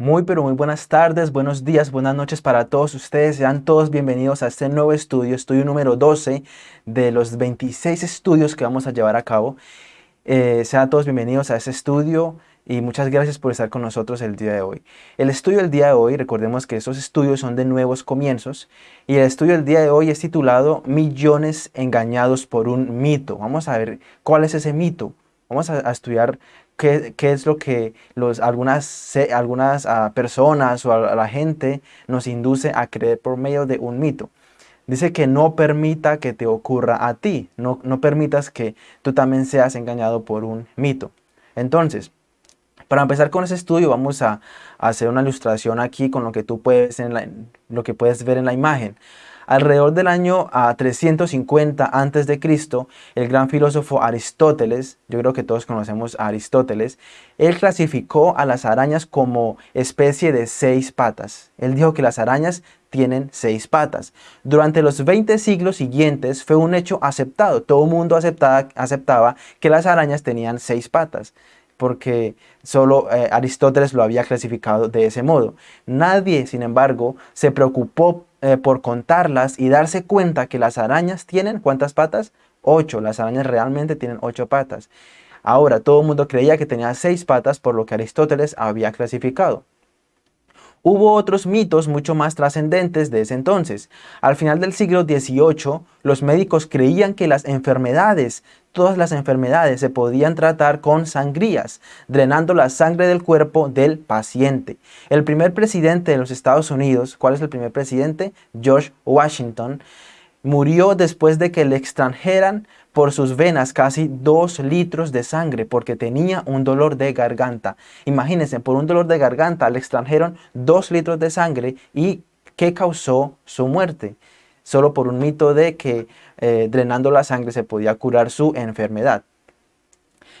Muy pero muy buenas tardes, buenos días, buenas noches para todos ustedes. Sean todos bienvenidos a este nuevo estudio, estudio número 12 de los 26 estudios que vamos a llevar a cabo. Eh, sean todos bienvenidos a este estudio y muchas gracias por estar con nosotros el día de hoy. El estudio del día de hoy, recordemos que esos estudios son de nuevos comienzos y el estudio del día de hoy es titulado Millones engañados por un mito. Vamos a ver cuál es ese mito. Vamos a, a estudiar qué, es lo que los, algunas, algunas ah, personas o a, la gente nos induce a creer por medio de un mito. Dice que no permita que te ocurra a ti, no, no permitas que tú también seas engañado por un mito. Entonces, para empezar con ese estudio vamos a, hacer una ilustración aquí con lo que tú puedes, en lo que puedes ver en la imagen. Alrededor del año a 350 a.C., el gran filósofo Aristóteles, yo creo que todos conocemos a Aristóteles, él clasificó a las arañas como especie de seis patas. Él dijo que las arañas tienen seis patas. Durante los 20 siglos siguientes fue un hecho aceptado. Todo el mundo aceptaba, que las arañas tenían seis patas porque solo eh, Aristóteles lo había clasificado de ese modo. Nadie, sin embargo, se preocupó eh, por contarlas y darse cuenta que las arañas tienen, ¿cuántas patas? Ocho. Las arañas realmente tienen ocho patas. Ahora, todo el mundo creía que tenía seis patas por lo que Aristóteles había clasificado. Hubo otros mitos mucho más trascendentes de ese entonces. Al final del siglo XVIII, los médicos creían que las enfermedades, todas las enfermedades, se podían tratar con sangrías, drenando la sangre del cuerpo del paciente. El primer presidente de los Estados Unidos, ¿cuál es el primer presidente? George Washington, murió después de que le extranjeran por sus venas casi dos litros de sangre porque tenía un dolor de garganta. Imagínense, por un dolor de garganta le extranjeron dos litros de sangre y ¿qué causó su muerte? Solo por un mito de que eh, drenando la sangre se podía curar su enfermedad.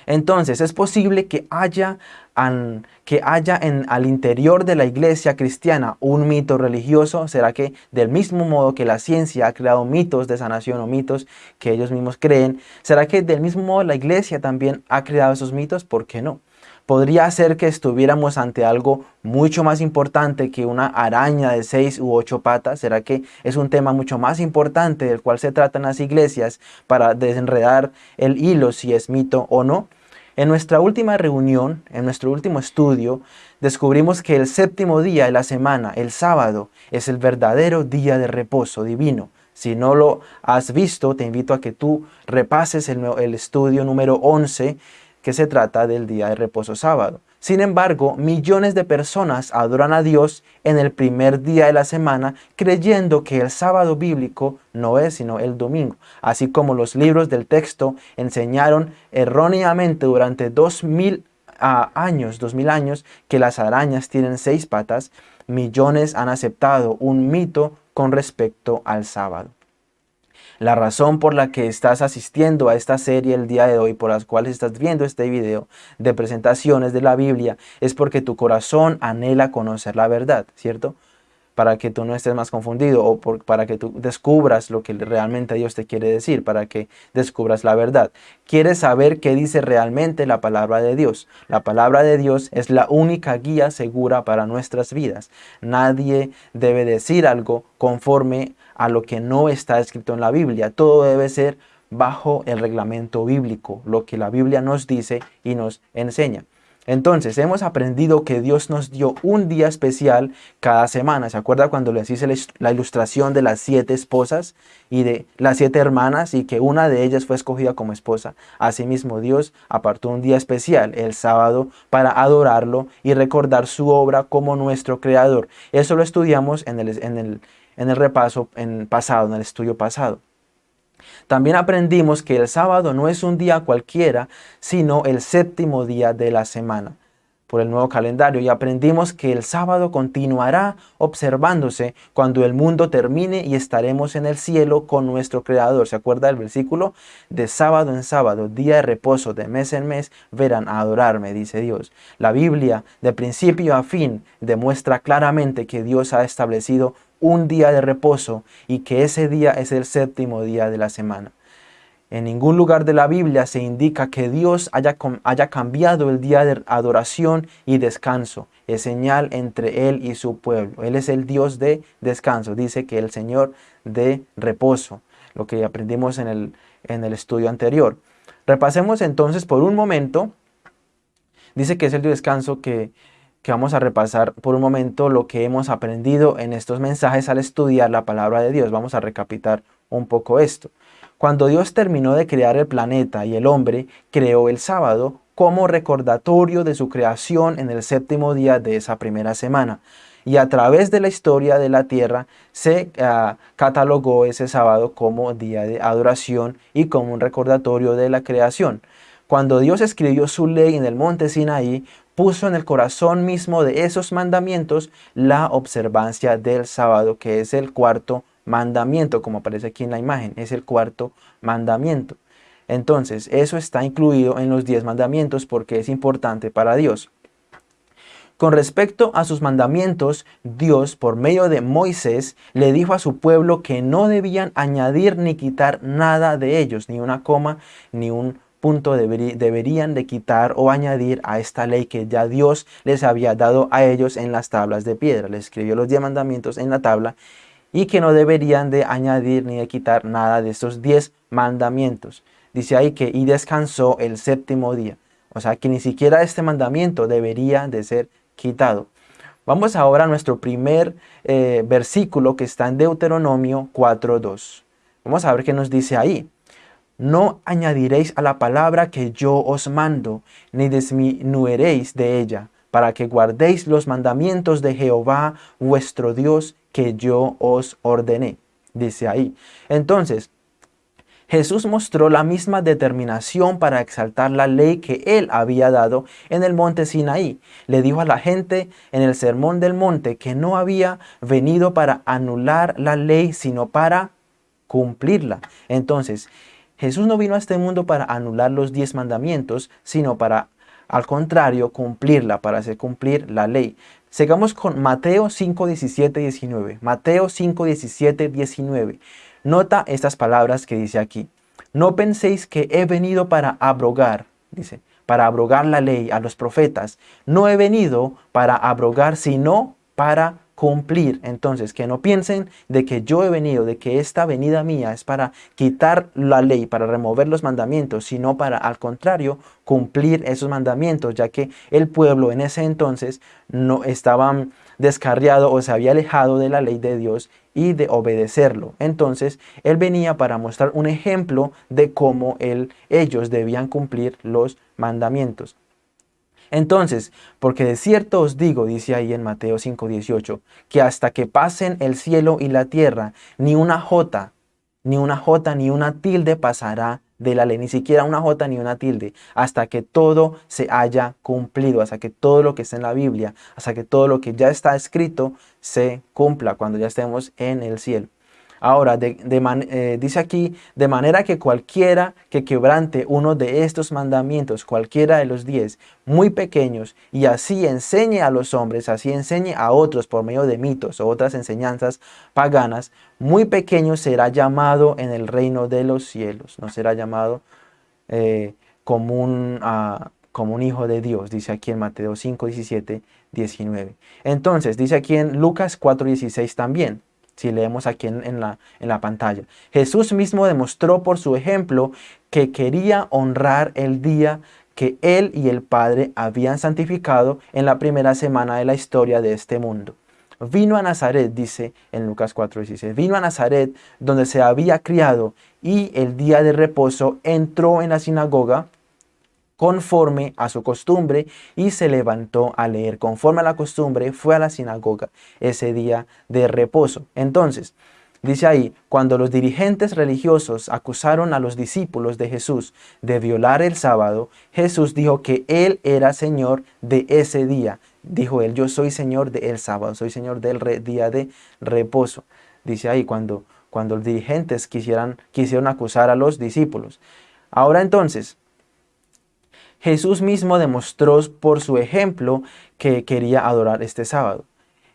Entonces, es posible que haya, que haya en, al interior de la iglesia cristiana un mito religioso. ¿Será que del mismo modo que la ciencia ha creado mitos de sanación o mitos que ellos mismos creen, ¿será que del mismo modo la iglesia también ha creado esos mitos? ¿Por qué no? podría ser que estuviéramos ante algo mucho más importante que una araña de seis u ocho patas. ¿Será que es un tema mucho más importante del cual se tratan las iglesias para desenredar el hilo si es mito o no? En nuestra última reunión, en nuestro último estudio, descubrimos que el séptimo día de la semana, el sábado, es el verdadero día de reposo divino. Si no lo has visto, te invito a que tú repases el, el estudio número 11, que se trata del día de reposo sábado. Sin embargo, millones de personas adoran a Dios en el primer día de la semana creyendo que el sábado bíblico no es sino el domingo, así como los libros del texto enseñaron erróneamente durante dos mil ah, años, dos mil años, que las arañas tienen seis patas, millones han aceptado un mito con respecto al sábado. La razón por la que estás asistiendo a esta serie el día de hoy, por las cuales estás viendo este video de presentaciones de la Biblia, es porque tu corazón anhela conocer la verdad, ¿cierto? Para que tú no estés más confundido o para que tú descubras lo que realmente Dios te quiere decir, para que descubras la verdad. Quieres saber qué dice realmente la palabra de Dios. La palabra de Dios es la única guía segura para nuestras vidas. Nadie debe decir algo conforme a lo que no está escrito en la Biblia. Todo debe ser bajo el reglamento bíblico, lo que la Biblia nos dice y nos enseña. Entonces, hemos aprendido que Dios nos dio un día especial cada semana. ¿Se acuerda cuando les hice la ilustración de las siete esposas y de las siete hermanas y que una de ellas fue escogida como esposa? Asimismo, Dios apartó un día especial, el sábado, para adorarlo y recordar su obra como nuestro creador. Eso lo estudiamos en el, en el, en el repaso pasado, en el estudio pasado. También aprendimos que el sábado no es un día cualquiera, sino el séptimo día de la semana por el nuevo calendario y aprendimos que el sábado continuará observándose cuando el mundo termine y estaremos en el cielo con nuestro Creador. ¿Se acuerda del versículo? De sábado en sábado, día de reposo, de mes en mes, verán a adorarme, dice Dios. La Biblia, de principio a fin, demuestra claramente que Dios ha establecido un día de reposo y que ese día es el séptimo día de la semana. En ningún lugar de la Biblia se indica que Dios haya, cambiado el día de adoración y descanso. Es señal entre Él y su pueblo. Él es el Dios de descanso. Dice que el Señor de reposo. Lo que aprendimos en el, en el estudio anterior. Repasemos entonces por un momento. Dice que es el descanso que, que vamos a repasar por un momento lo que hemos aprendido en estos mensajes al estudiar la palabra de Dios. Vamos a recapitar un poco esto. Cuando Dios terminó de crear el planeta y el hombre, creó el sábado como recordatorio de su creación en el séptimo día de esa primera semana. Y a través de la historia de la tierra se ah, catalogó ese sábado como día de adoración y como un recordatorio de la creación. Cuando Dios escribió su ley en el monte Sinaí, puso en el corazón mismo de esos mandamientos la observancia del sábado, que es el cuarto mandamiento, como aparece aquí en la imagen, es el cuarto mandamiento. Entonces, eso está incluido en los diez mandamientos porque es importante para Dios. Con respecto a sus mandamientos, Dios, por medio de Moisés, le dijo a su pueblo que no debían añadir ni quitar nada de ellos, ni una coma, ni un deberían de quitar o añadir a esta ley que ya Dios les había dado a ellos en las tablas de piedra. Les escribió los diez mandamientos en la tabla y que no deberían de añadir ni de quitar nada de estos diez mandamientos. Dice ahí que y descansó el séptimo día. O sea que ni siquiera este mandamiento debería de ser quitado. Vamos ahora a nuestro primer eh, versículo que está en Deuteronomio 4.2. Vamos a ver qué nos dice ahí. No añadiréis a la palabra que yo os mando, ni disminuiréis de ella, para que guardéis los mandamientos de Jehová vuestro Dios que yo os ordené. Dice ahí. Entonces, Jesús mostró la misma determinación para exaltar la ley que él había dado en el monte Sinaí. Le dijo a la gente en el sermón del monte que no había venido para anular la ley, sino para cumplirla. Entonces, Jesús no vino a este mundo para anular los diez mandamientos, sino para, al contrario, cumplirla, para hacer cumplir la ley. Sigamos con Mateo 5, 17, 19. Mateo 5, 17, 19. Nota estas palabras que dice aquí. No penséis que he venido para abrogar, dice, para abrogar la ley a los profetas. No he venido para abrogar, sino para cumplir. Entonces, que no piensen de que yo he venido, de que esta venida mía es para quitar la ley, para remover los mandamientos, sino para, al contrario, cumplir esos mandamientos, ya que el pueblo en ese entonces no estaban descarriado o se había alejado de la ley de Dios y de obedecerlo. Entonces, él venía para mostrar un ejemplo de cómo él, ellos debían cumplir los mandamientos. Entonces, porque de cierto os digo, dice ahí en Mateo 5.18, que hasta que pasen el cielo y la tierra, ni una jota, ni una jota, ni una tilde pasará de la ley, ni siquiera una jota ni una tilde, hasta que todo se haya cumplido, hasta que todo lo que está en la Biblia, hasta que todo lo que ya está escrito se cumpla cuando ya estemos en el cielo. Ahora, eh, dice aquí, de manera que cualquiera que quebrante uno de estos mandamientos, cualquiera de los diez, muy pequeños, y así enseñe a los hombres, así enseñe a otros por medio de mitos o otras enseñanzas paganas, muy pequeño será llamado en el reino de los cielos, no será llamado eh, como, un, ah, como un hijo de Dios, dice aquí en Mateo 5, 17, 19. Entonces, dice aquí en Lucas 4, 16 también, si leemos aquí en, la, en la pantalla. Jesús mismo demostró por su ejemplo que quería honrar el día que Él y el Padre habían santificado en la primera semana de la historia de este mundo. Vino a Nazaret, dice en Lucas 4:16, vino a Nazaret donde se había criado y el día de reposo entró en la sinagoga conforme a su costumbre y se levantó a leer. Conforme a la costumbre fue a la sinagoga ese día de reposo. Entonces, dice ahí, cuando los dirigentes religiosos acusaron a los discípulos de Jesús de violar el sábado, Jesús dijo que Él era Señor de ese día. Dijo Él, yo soy Señor del sábado, soy Señor del día de reposo. Dice ahí, cuando, cuando los dirigentes quisieran, quisieron acusar a los discípulos. Ahora entonces, Jesús mismo demostró por su ejemplo que quería adorar este sábado.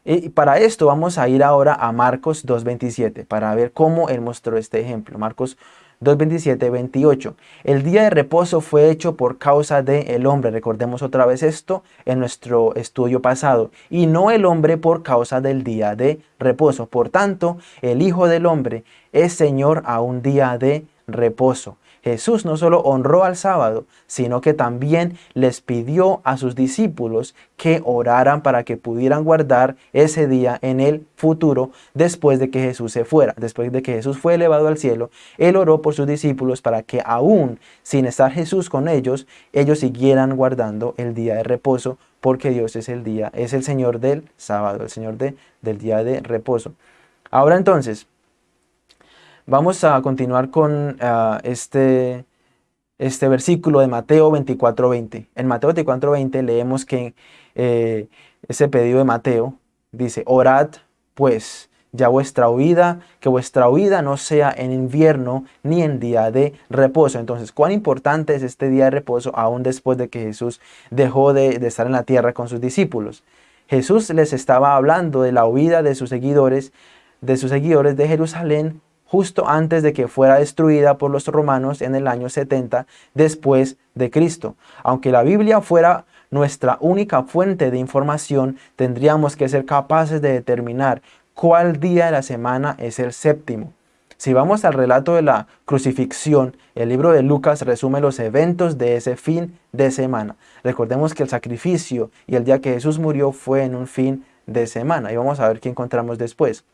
Y para esto vamos a ir ahora a Marcos 2.27 para ver cómo él mostró este ejemplo. Marcos 2.27, 28. El día de reposo fue hecho por causa del el hombre. Recordemos otra vez esto en nuestro estudio pasado. Y no el hombre por causa del día de reposo. Por tanto, el Hijo del Hombre es Señor a un día de reposo. Jesús no solo honró al sábado, sino que también les pidió a sus discípulos que oraran para que pudieran guardar ese día en el futuro después de que Jesús se fuera. Después de que Jesús fue elevado al cielo, Él oró por sus discípulos para que aún sin estar Jesús con ellos, ellos siguieran guardando el día de reposo porque Dios es el día, es el Señor del sábado, el Señor de, del día de reposo. Ahora entonces, Vamos a continuar con ah, este, este versículo de Mateo 24:20. En Mateo 24:20 leemos que eh, ese pedido de Mateo dice, orad pues ya vuestra huida, que vuestra huida no sea en invierno ni en día de reposo. Entonces, ¿cuán importante es este día de reposo aún después de que Jesús dejó de, de estar en la tierra con sus discípulos? Jesús les estaba hablando de la huida de sus seguidores, de sus seguidores de Jerusalén justo antes de que fuera destruida por los romanos en el año 70 después de Cristo. Aunque la Biblia fuera nuestra única fuente de información, tendríamos que ser capaces de determinar cuál día de la semana es el séptimo. Si vamos al relato de la crucifixión, el libro de Lucas resume los eventos de ese fin de semana. Recordemos que el sacrificio y el día que Jesús murió fue en un fin de semana. Y vamos a ver qué encontramos después.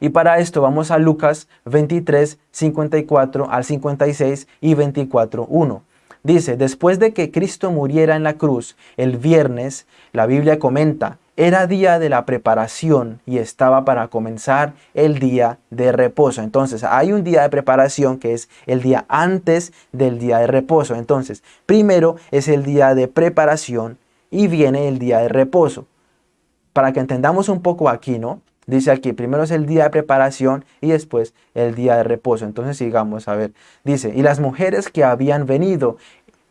Y para esto vamos a Lucas 23, 54 al 56 y 24, 1. Dice, después de que Cristo muriera en la cruz, el viernes, la Biblia comenta, era día de la preparación y estaba para comenzar el día de reposo. Entonces, hay un día de preparación que es el día antes del día de reposo. Entonces, primero es el día de preparación y viene el día de reposo. Para que entendamos un poco aquí, ¿no? Dice aquí, primero es el día de preparación y después el día de reposo. Entonces sigamos a ver. Dice, y las mujeres que habían venido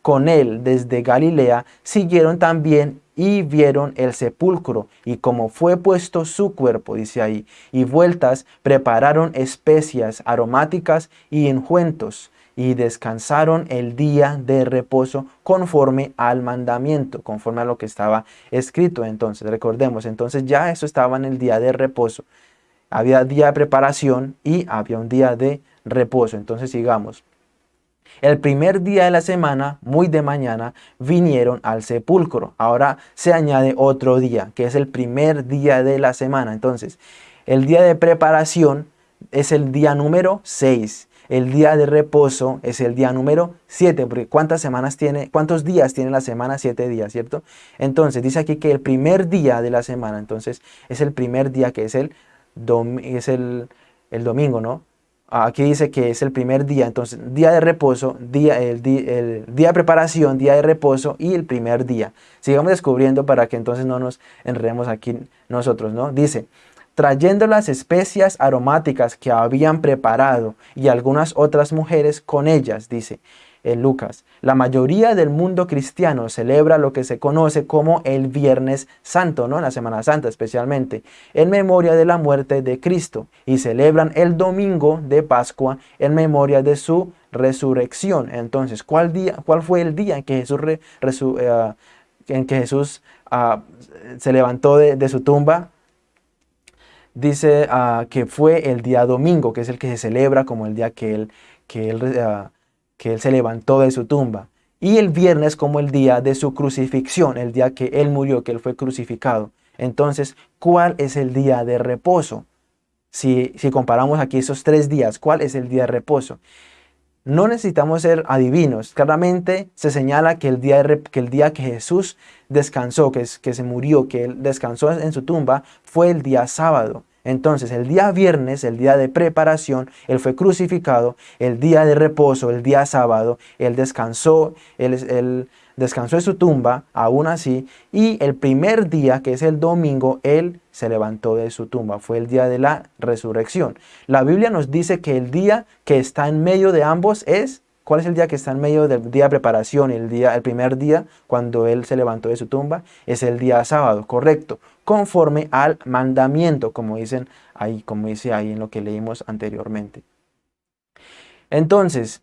con él desde Galilea siguieron también y vieron el sepulcro y como fue puesto su cuerpo, dice ahí, y vueltas prepararon especias aromáticas y enjuentos y descansaron el día de reposo conforme al mandamiento, conforme a lo que estaba escrito. Entonces, recordemos, entonces ya eso estaba en el día de reposo. Había día de preparación y había un día de reposo. Entonces, sigamos. El primer día de la semana, muy de mañana, vinieron al sepulcro. Ahora se añade otro día, que es el primer día de la semana. Entonces, el día de preparación es el día número 6 el día de reposo es el día número 7, porque ¿cuántas semanas tiene, cuántos días tiene la semana? 7 días, ¿cierto? Entonces, dice aquí que el primer día de la semana, entonces, es el primer día que es el, es el, domingo, ¿no? Aquí dice que es el primer día, entonces, día de reposo, día, el, el día de preparación, día de reposo y el primer día. Sigamos descubriendo para que entonces no nos enredemos aquí nosotros, ¿no? Dice, trayendo las especias aromáticas que habían preparado y algunas otras mujeres con ellas, dice en Lucas. La mayoría del mundo cristiano celebra lo que se conoce como el Viernes Santo, ¿no? La Semana Santa especialmente, en memoria de la muerte de Cristo y celebran el domingo de Pascua en memoria de su resurrección. Entonces, ¿cuál, día, cuál fue el día en que Jesús, eh, ah, se levantó de su tumba? Dice ah, que fue el día domingo, que es el que se celebra como el día que él, que él, ah, que él se levantó de su tumba. Y el viernes como el día de su crucifixión, el día que él murió, que él fue crucificado. Entonces, ¿cuál es el día de reposo? Si, si comparamos aquí esos tres días, ¿cuál es el día de reposo? No necesitamos ser adivinos. Claramente se señala que el día, que, Jesús descansó, que, que se murió, que él descansó en su tumba, fue el día sábado. Entonces, el día viernes, el día de preparación, Él fue crucificado, el día de reposo, el día sábado, Él descansó, Él, descansó en su tumba, aún así, y el primer día, que es el domingo, Él se levantó de su tumba, fue el día de la resurrección. La Biblia nos dice que el día que está en medio de ambos es ¿Cuál es el día que está en medio del día de preparación? El, día, el primer día, cuando él se levantó de su tumba, es el día sábado, correcto, conforme al mandamiento, como dicen ahí, como dice ahí en lo que leímos anteriormente. Entonces,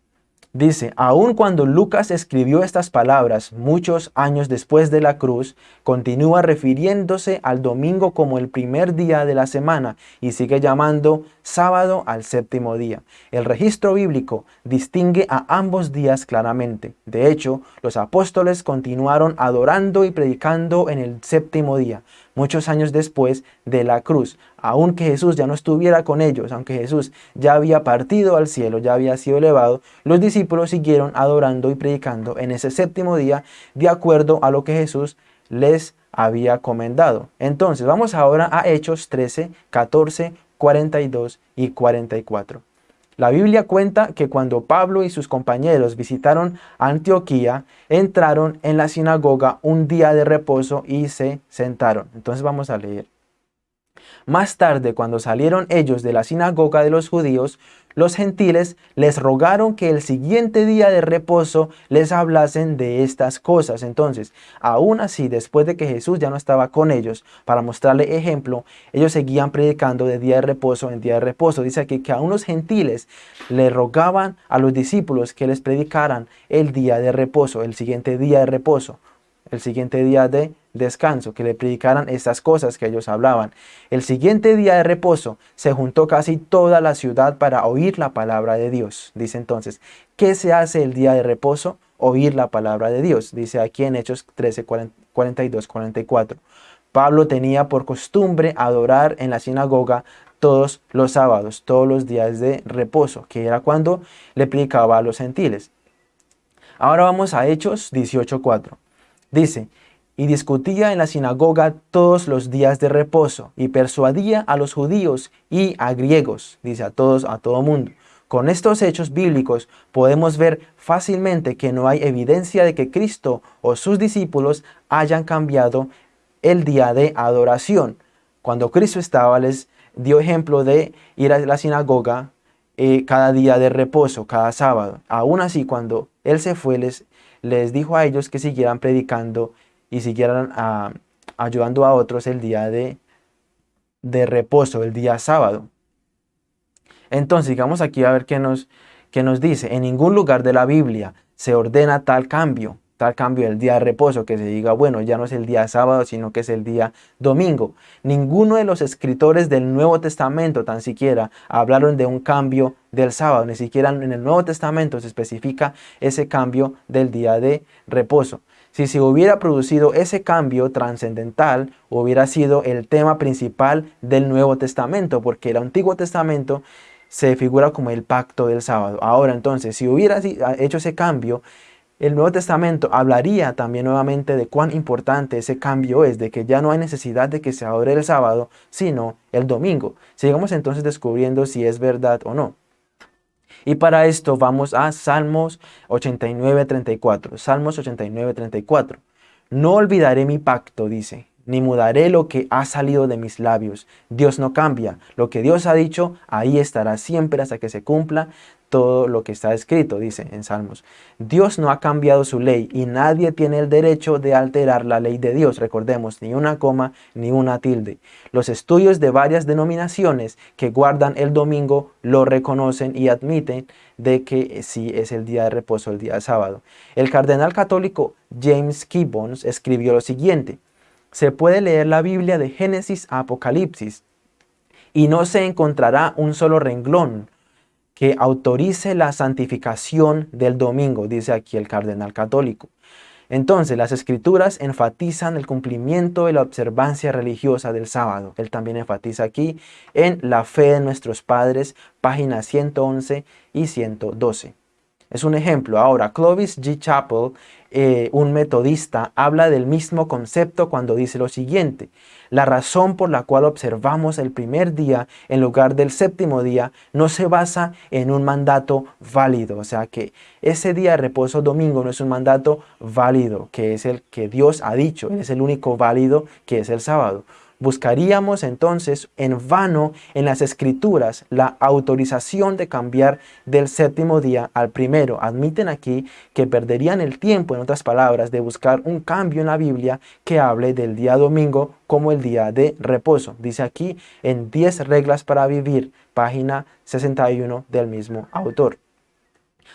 Dice, aun cuando Lucas escribió estas palabras muchos años después de la cruz, continúa refiriéndose al domingo como el primer día de la semana y sigue llamando sábado al séptimo día. El registro bíblico distingue a ambos días claramente. De hecho, los apóstoles continuaron adorando y predicando en el séptimo día, muchos años después de la cruz. Aunque Jesús ya no estuviera con ellos, aunque Jesús ya había partido al cielo, ya había sido elevado, los discípulos siguieron adorando y predicando en ese séptimo día de acuerdo a lo que Jesús les había comendado. Entonces vamos ahora a Hechos 13, 14, 42 y 44. La Biblia cuenta que cuando Pablo y sus compañeros visitaron Antioquía, entraron en la sinagoga un día de reposo y se sentaron. Entonces vamos a leer. Más tarde, cuando salieron ellos de la sinagoga de los judíos, los gentiles les rogaron que el siguiente día de reposo les hablasen de estas cosas. Entonces, aún así, después de que Jesús ya no estaba con ellos, para mostrarle ejemplo, ellos seguían predicando de día de reposo en día de reposo. Dice aquí que a unos gentiles le rogaban a los discípulos que les predicaran el día de reposo, el siguiente día de reposo, el siguiente día de descanso, que le predicaran estas cosas que ellos hablaban. El siguiente día de reposo se juntó casi toda la ciudad para oír la palabra de Dios. Dice entonces, ¿qué se hace el día de reposo? Oír la palabra de Dios. Dice aquí en Hechos 13, 42, 44. Pablo tenía por costumbre adorar en la sinagoga todos los sábados, todos los días de reposo, que era cuando le predicaba a los gentiles. Ahora vamos a Hechos 18.4. Dice, y discutía en la sinagoga todos los días de reposo y persuadía a los judíos y a griegos, dice a todos, a todo mundo. Con estos hechos bíblicos podemos ver fácilmente que no hay evidencia de que Cristo o sus discípulos hayan cambiado el día de adoración. Cuando Cristo estaba les dio ejemplo de ir a la sinagoga eh, cada día de reposo, cada sábado. Aún así, cuando Él se fue, les, les dijo a ellos que siguieran predicando y siguieran ah, ayudando a otros el día de, de reposo, el día sábado. Entonces, digamos aquí a ver qué nos, qué nos dice. En ningún lugar de la Biblia se ordena tal cambio, tal cambio del día de reposo, que se diga, bueno, ya no es el día sábado, sino que es el día domingo. Ninguno de los escritores del Nuevo Testamento tan siquiera hablaron de un cambio del sábado, ni siquiera en el Nuevo Testamento se especifica ese cambio del día de reposo. Si se hubiera producido ese cambio trascendental, hubiera sido el tema principal del Nuevo Testamento, porque el Antiguo Testamento se figura como el pacto del sábado. Ahora entonces, si hubiera hecho ese cambio, el Nuevo Testamento hablaría también nuevamente de cuán importante ese cambio es, de que ya no hay necesidad de que se adore el sábado, sino el domingo. Sigamos entonces descubriendo si es verdad o no. Y para esto vamos a Salmos 89, 34. Salmos 89, 34. No olvidaré mi pacto, dice, ni mudaré lo que ha salido de mis labios. Dios no cambia. Lo que Dios ha dicho, ahí estará siempre hasta que se cumpla todo lo que está escrito, dice en Salmos. Dios no ha cambiado su ley y nadie tiene el derecho de alterar la ley de Dios. Recordemos, ni una coma ni una tilde. Los estudios de varias denominaciones que guardan el domingo lo reconocen y admiten de que sí es el día de reposo, el día de sábado. El cardenal católico James Gibbons escribió lo siguiente. Se puede leer la Biblia de Génesis a Apocalipsis y no se encontrará un solo renglón que autorice la santificación del domingo, dice aquí el cardenal católico. Entonces, las escrituras enfatizan el cumplimiento de la observancia religiosa del sábado. Él también enfatiza aquí en la fe de nuestros padres, páginas 111 y 112. Es un ejemplo. Ahora, Clovis G. Chappell, eh, un metodista, habla del mismo concepto cuando dice lo siguiente. La razón por la cual observamos el primer día en lugar del séptimo día no se basa en un mandato válido. O sea que ese día de reposo domingo no es un mandato válido, que es el que Dios ha dicho. es el único válido que es el sábado. Buscaríamos entonces en vano en las escrituras la autorización de cambiar del séptimo día al primero. Admiten aquí que perderían el tiempo, en otras palabras, de buscar un cambio en la Biblia que hable del día domingo como el día de reposo. Dice aquí en 10 reglas para vivir, página 61 del mismo autor.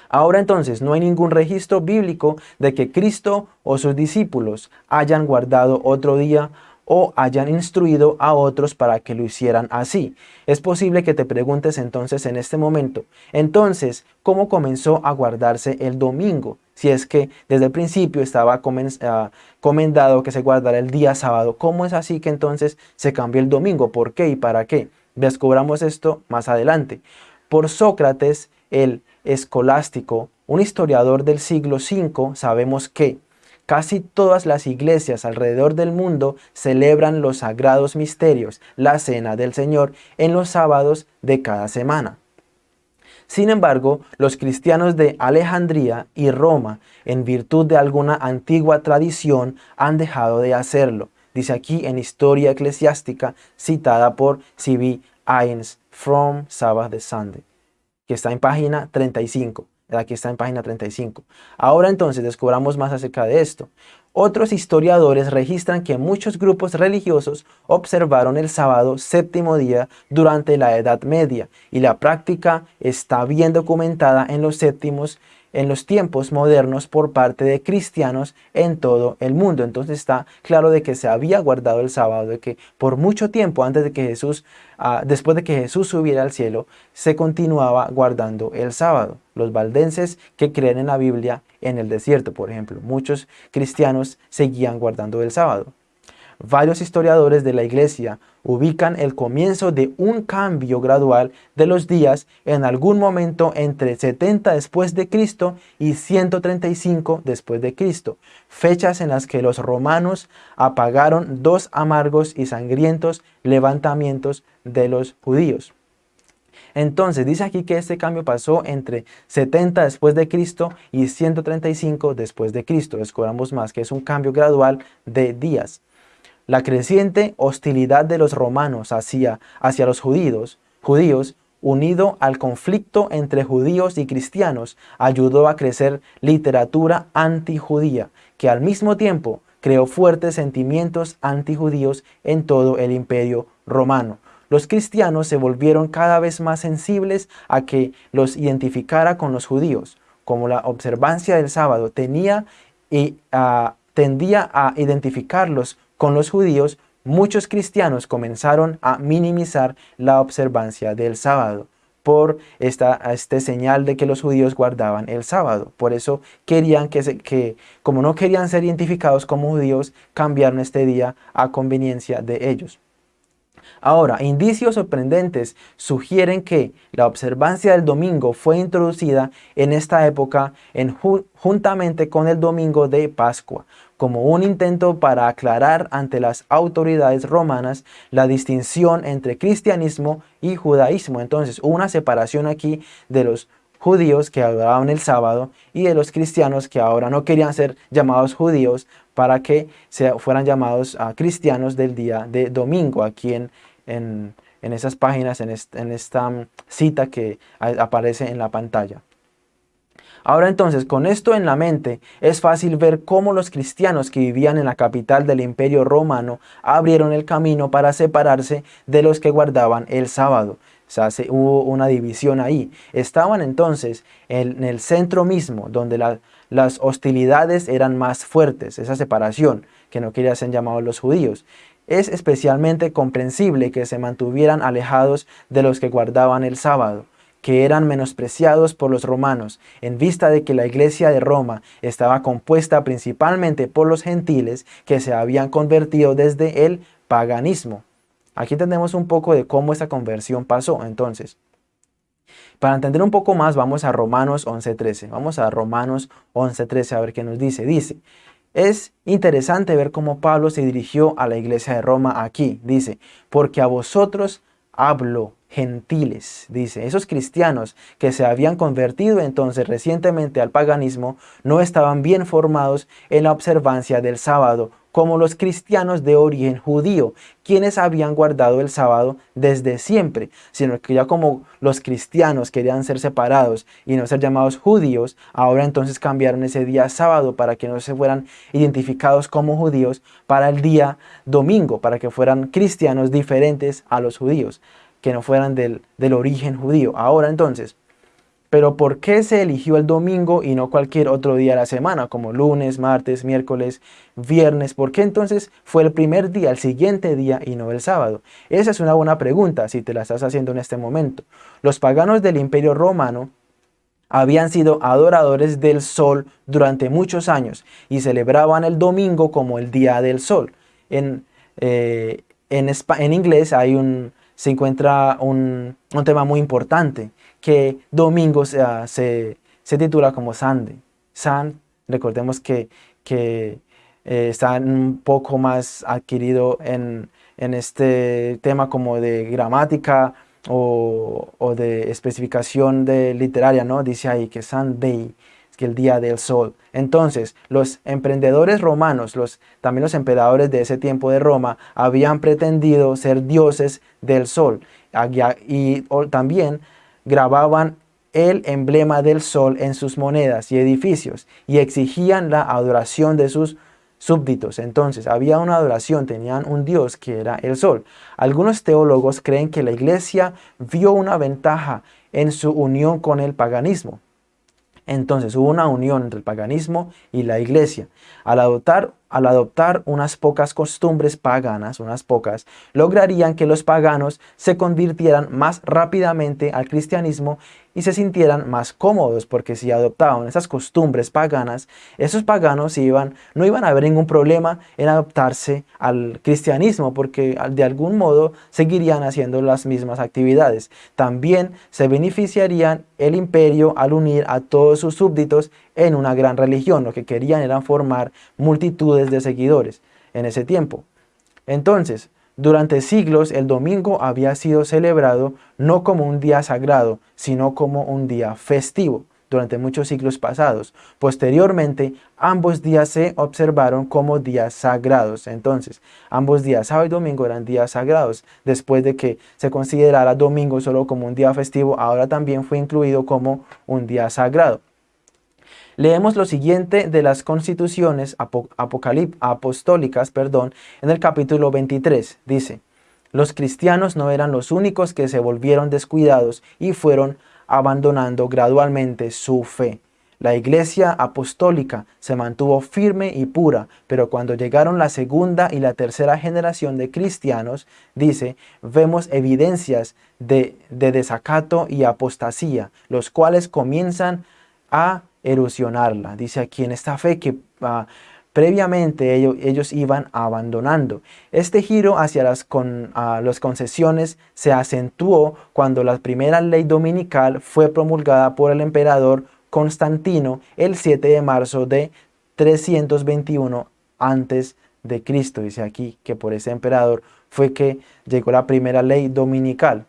Ahora entonces no hay ningún registro bíblico de que Cristo o sus discípulos hayan guardado otro día o hayan instruido a otros para que lo hicieran así. Es posible que te preguntes entonces en este momento, entonces, ¿cómo comenzó a guardarse el domingo? Si es que desde el principio estaba ah, comendado que se guardara el día sábado, ¿cómo es así que entonces se cambió el domingo? ¿Por qué y para qué? Descubramos esto más adelante. Por Sócrates, el escolástico, un historiador del siglo V, sabemos que Casi todas las iglesias alrededor del mundo celebran los sagrados misterios, la cena del Señor, en los sábados de cada semana. Sin embargo, los cristianos de Alejandría y Roma, en virtud de alguna antigua tradición, han dejado de hacerlo. Dice aquí en Historia Eclesiástica, citada por C.B. Ains, From Sabbath Sunday, que está en página 35. Aquí está en página 35. Ahora entonces descubramos más acerca de esto. Otros historiadores registran que muchos grupos religiosos observaron el sábado séptimo día durante la Edad Media y la práctica está bien documentada en los séptimos en los tiempos modernos por parte de cristianos en todo el mundo. Entonces está claro de que se había guardado el sábado, de que por mucho tiempo antes de que Jesús, ah, después de que Jesús subiera al cielo, se continuaba guardando el sábado. Los valdenses que creen en la Biblia en el desierto, por ejemplo, muchos cristianos seguían guardando el sábado. Varios historiadores de la iglesia ubican el comienzo de un cambio gradual de los días en algún momento entre 70 después de Cristo y 135 después de Cristo, fechas en las que los romanos apagaron dos amargos y sangrientos levantamientos de los judíos. Entonces dice aquí que este cambio pasó entre 70 después de Cristo y 135 después de Cristo. Descubramos más que es un cambio gradual de días. La creciente hostilidad de los romanos hacia, hacia los judíos, judíos, unido al conflicto entre judíos y cristianos, ayudó a crecer literatura antijudía, que al mismo tiempo creó fuertes sentimientos antijudíos en todo el imperio romano. Los cristianos se volvieron cada vez más sensibles a que los identificara con los judíos, como la observancia del sábado tenía y ah, tendía a identificarlos con los judíos, muchos cristianos comenzaron a minimizar la observancia del sábado por esta este señal de que los judíos guardaban el sábado. Por eso querían que, que, como no querían ser identificados como judíos, cambiaron este día a conveniencia de ellos. Ahora, indicios sorprendentes sugieren que la observancia del domingo fue introducida en esta época en, juntamente con el domingo de Pascua, como un intento para aclarar ante las autoridades romanas la distinción entre cristianismo y judaísmo. Entonces una separación aquí de los judíos que adoraban el sábado y de los cristianos que ahora no querían ser llamados judíos para que fueran llamados a cristianos del día de domingo aquí en, en, esas páginas, en, en esta mm, cita que aparece en la pantalla. Ahora entonces, con esto en la mente, es fácil ver cómo los cristianos que vivían en la capital del imperio romano abrieron el camino para separarse de los que guardaban el sábado. O sea, hubo una división ahí. Estaban entonces en el centro mismo, donde las hostilidades eran más fuertes, esa separación que no querían ser llamados los judíos. Es especialmente comprensible que se mantuvieran alejados de los que guardaban el sábado, que eran menospreciados por los romanos, en vista de que la iglesia de Roma estaba compuesta principalmente por los gentiles que se habían convertido desde el paganismo. Aquí tenemos un poco de cómo esa conversión pasó. Entonces, para entender un poco más, vamos a Romanos 11.13. Vamos a Romanos 11.13 a ver qué nos dice. Dice, es interesante ver cómo Pablo se dirigió a la iglesia de Roma aquí. Dice, porque a vosotros hablo gentiles, dice. Esos cristianos que se habían convertido entonces recientemente al paganismo no estaban bien formados en la observancia del sábado como los cristianos de origen judío, quienes habían guardado el sábado desde siempre, sino que ya como los cristianos querían ser separados y no ser llamados judíos, ahora entonces cambiaron ese día sábado para que no se fueran identificados como judíos para el día domingo, para que fueran cristianos diferentes a los judíos, que no fueran del, del origen judío. Ahora entonces, Pero ¿por qué se eligió el domingo y no cualquier otro día de la semana, como lunes, martes, miércoles, viernes? ¿Por qué entonces fue el primer día, el siguiente día y no el sábado? Esa es una buena pregunta si te la estás haciendo en este momento. Los paganos del imperio romano habían sido adoradores del sol durante muchos años y celebraban el domingo como el día del sol. En, eh, en, en inglés hay un, se encuentra un, un tema muy importante que domingo se, se, titula como Sunday. Sun, recordemos que, que eh, está un poco más adquirido en, en, este tema como de gramática o, o, de especificación de literaria, ¿no? Dice ahí que Sunday, que el día del sol. Entonces, los emprendedores romanos, los, también los emperadores de ese tiempo de Roma, habían pretendido ser dioses del sol. Y también grababan el emblema del sol en sus monedas y edificios y exigían la adoración de sus súbditos. Entonces había una adoración, tenían un dios que era el sol. Algunos teólogos creen que la iglesia vio una ventaja en su unión con el paganismo. Entonces hubo una unión entre el paganismo y la iglesia. Al adoptar, al adoptar unas pocas costumbres paganas, unas pocas, lograrían que los paganos se convirtieran más rápidamente al cristianismo y se sintieran más cómodos, porque si adoptaban esas costumbres paganas, esos paganos iban, no iban a ver ningún problema en adoptarse al cristianismo, porque de algún modo seguirían haciendo las mismas actividades. También se beneficiarían el imperio al unir a todos sus súbditos en una gran religión. Lo que querían era formar multitudes de seguidores en ese tiempo. Entonces, durante siglos el domingo había sido celebrado no como un día sagrado, sino como un día festivo durante muchos siglos pasados. Posteriormente, ambos días se observaron como días sagrados. Entonces, ambos días, sábado y domingo, eran días sagrados. Después de que se considerara domingo solo como un día festivo, ahora también fue incluido como un día sagrado. Leemos lo siguiente de las constituciones apostólicas perdón, en el capítulo 23. Dice, los cristianos no eran los únicos que se volvieron descuidados y fueron abandonando gradualmente su fe. La iglesia apostólica se mantuvo firme y pura, pero cuando llegaron la segunda y la tercera generación de cristianos, dice, vemos evidencias de, de desacato y apostasía, los cuales comienzan a erosionarla. Dice aquí en esta fe que ah, previamente ellos, ellos, iban abandonando. Este giro hacia las, con, ah, las concesiones se acentuó cuando la primera ley dominical fue promulgada por el emperador Constantino el 7 de marzo de 321 antes de Cristo. Dice aquí que por ese emperador fue que llegó la primera ley dominical.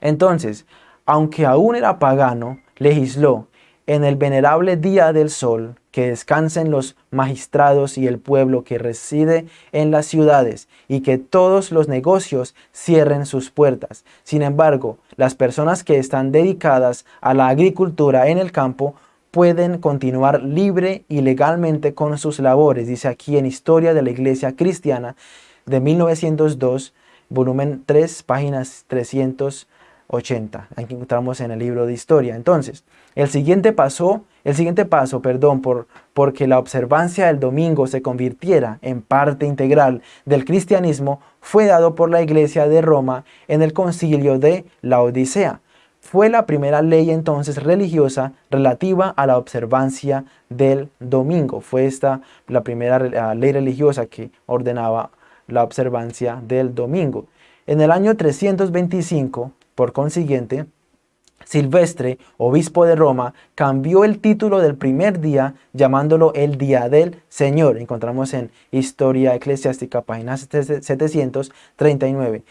Entonces, aunque aún era pagano, legisló en el venerable día del sol, que descansen los magistrados y el pueblo que reside en las ciudades, y que todos los negocios cierren sus puertas. Sin embargo, las personas que están dedicadas a la agricultura en el campo pueden continuar libre y legalmente con sus labores, dice aquí en Historia de la Iglesia Cristiana de 1902, volumen 3, páginas 300 80. Aquí encontramos en el libro de historia. Entonces, el siguiente paso, el siguiente paso, perdón, por porque la observancia del domingo se convirtiera en parte integral del cristianismo, fue dado por la iglesia de Roma en el concilio de la Odisea. Fue la primera ley entonces religiosa relativa a la observancia del domingo. Fue esta la primera ley religiosa que ordenaba la observancia del domingo. En el año 325, por consiguiente, Silvestre, obispo de Roma, cambió el título del primer día llamándolo el Día del Señor. Encontramos en Historia Eclesiástica, página 739.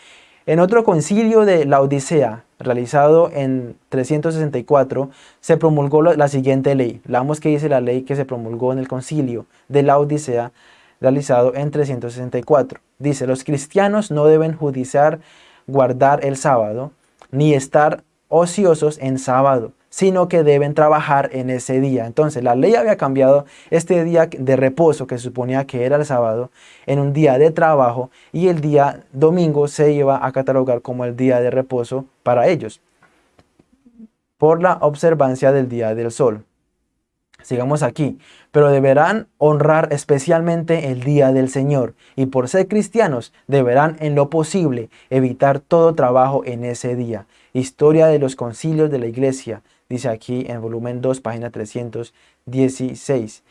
En otro concilio de la Odisea, realizado en 364, se promulgó la siguiente ley. Leamos que dice la ley que se promulgó en el concilio de la Odisea, realizado en 364. Dice, los cristianos no deben judiciar guardar el sábado, ni estar ociosos en sábado, sino que deben trabajar en ese día. Entonces la ley había cambiado este día de reposo que se suponía que era el sábado en un día de trabajo y el día domingo se iba a catalogar como el día de reposo para ellos. por la observancia del día del sol. Sigamos aquí. Pero deberán honrar especialmente el día del Señor y por ser cristianos deberán en lo posible evitar todo trabajo en ese día. Historia de los concilios de la iglesia, dice aquí en volumen 2, página 316.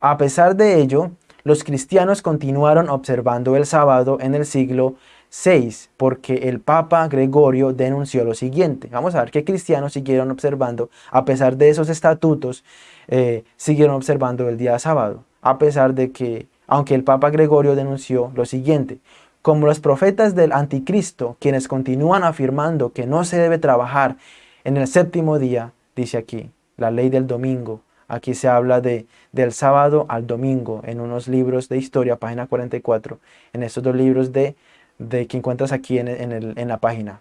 A pesar de ello, los cristianos continuaron observando el sábado en el siglo 6, porque el Papa Gregorio denunció lo siguiente. Vamos a ver qué cristianos siguieron observando, a pesar de esos estatutos, eh, siguieron observando el día sábado, a pesar de que, aunque el Papa Gregorio denunció lo siguiente, como los profetas del anticristo, quienes continúan afirmando que no se debe trabajar en el séptimo día, dice aquí, la ley del domingo, Aquí se habla de del sábado al domingo en unos libros de historia, página 44, en estos dos libros de de que encuentras aquí en, en, la página.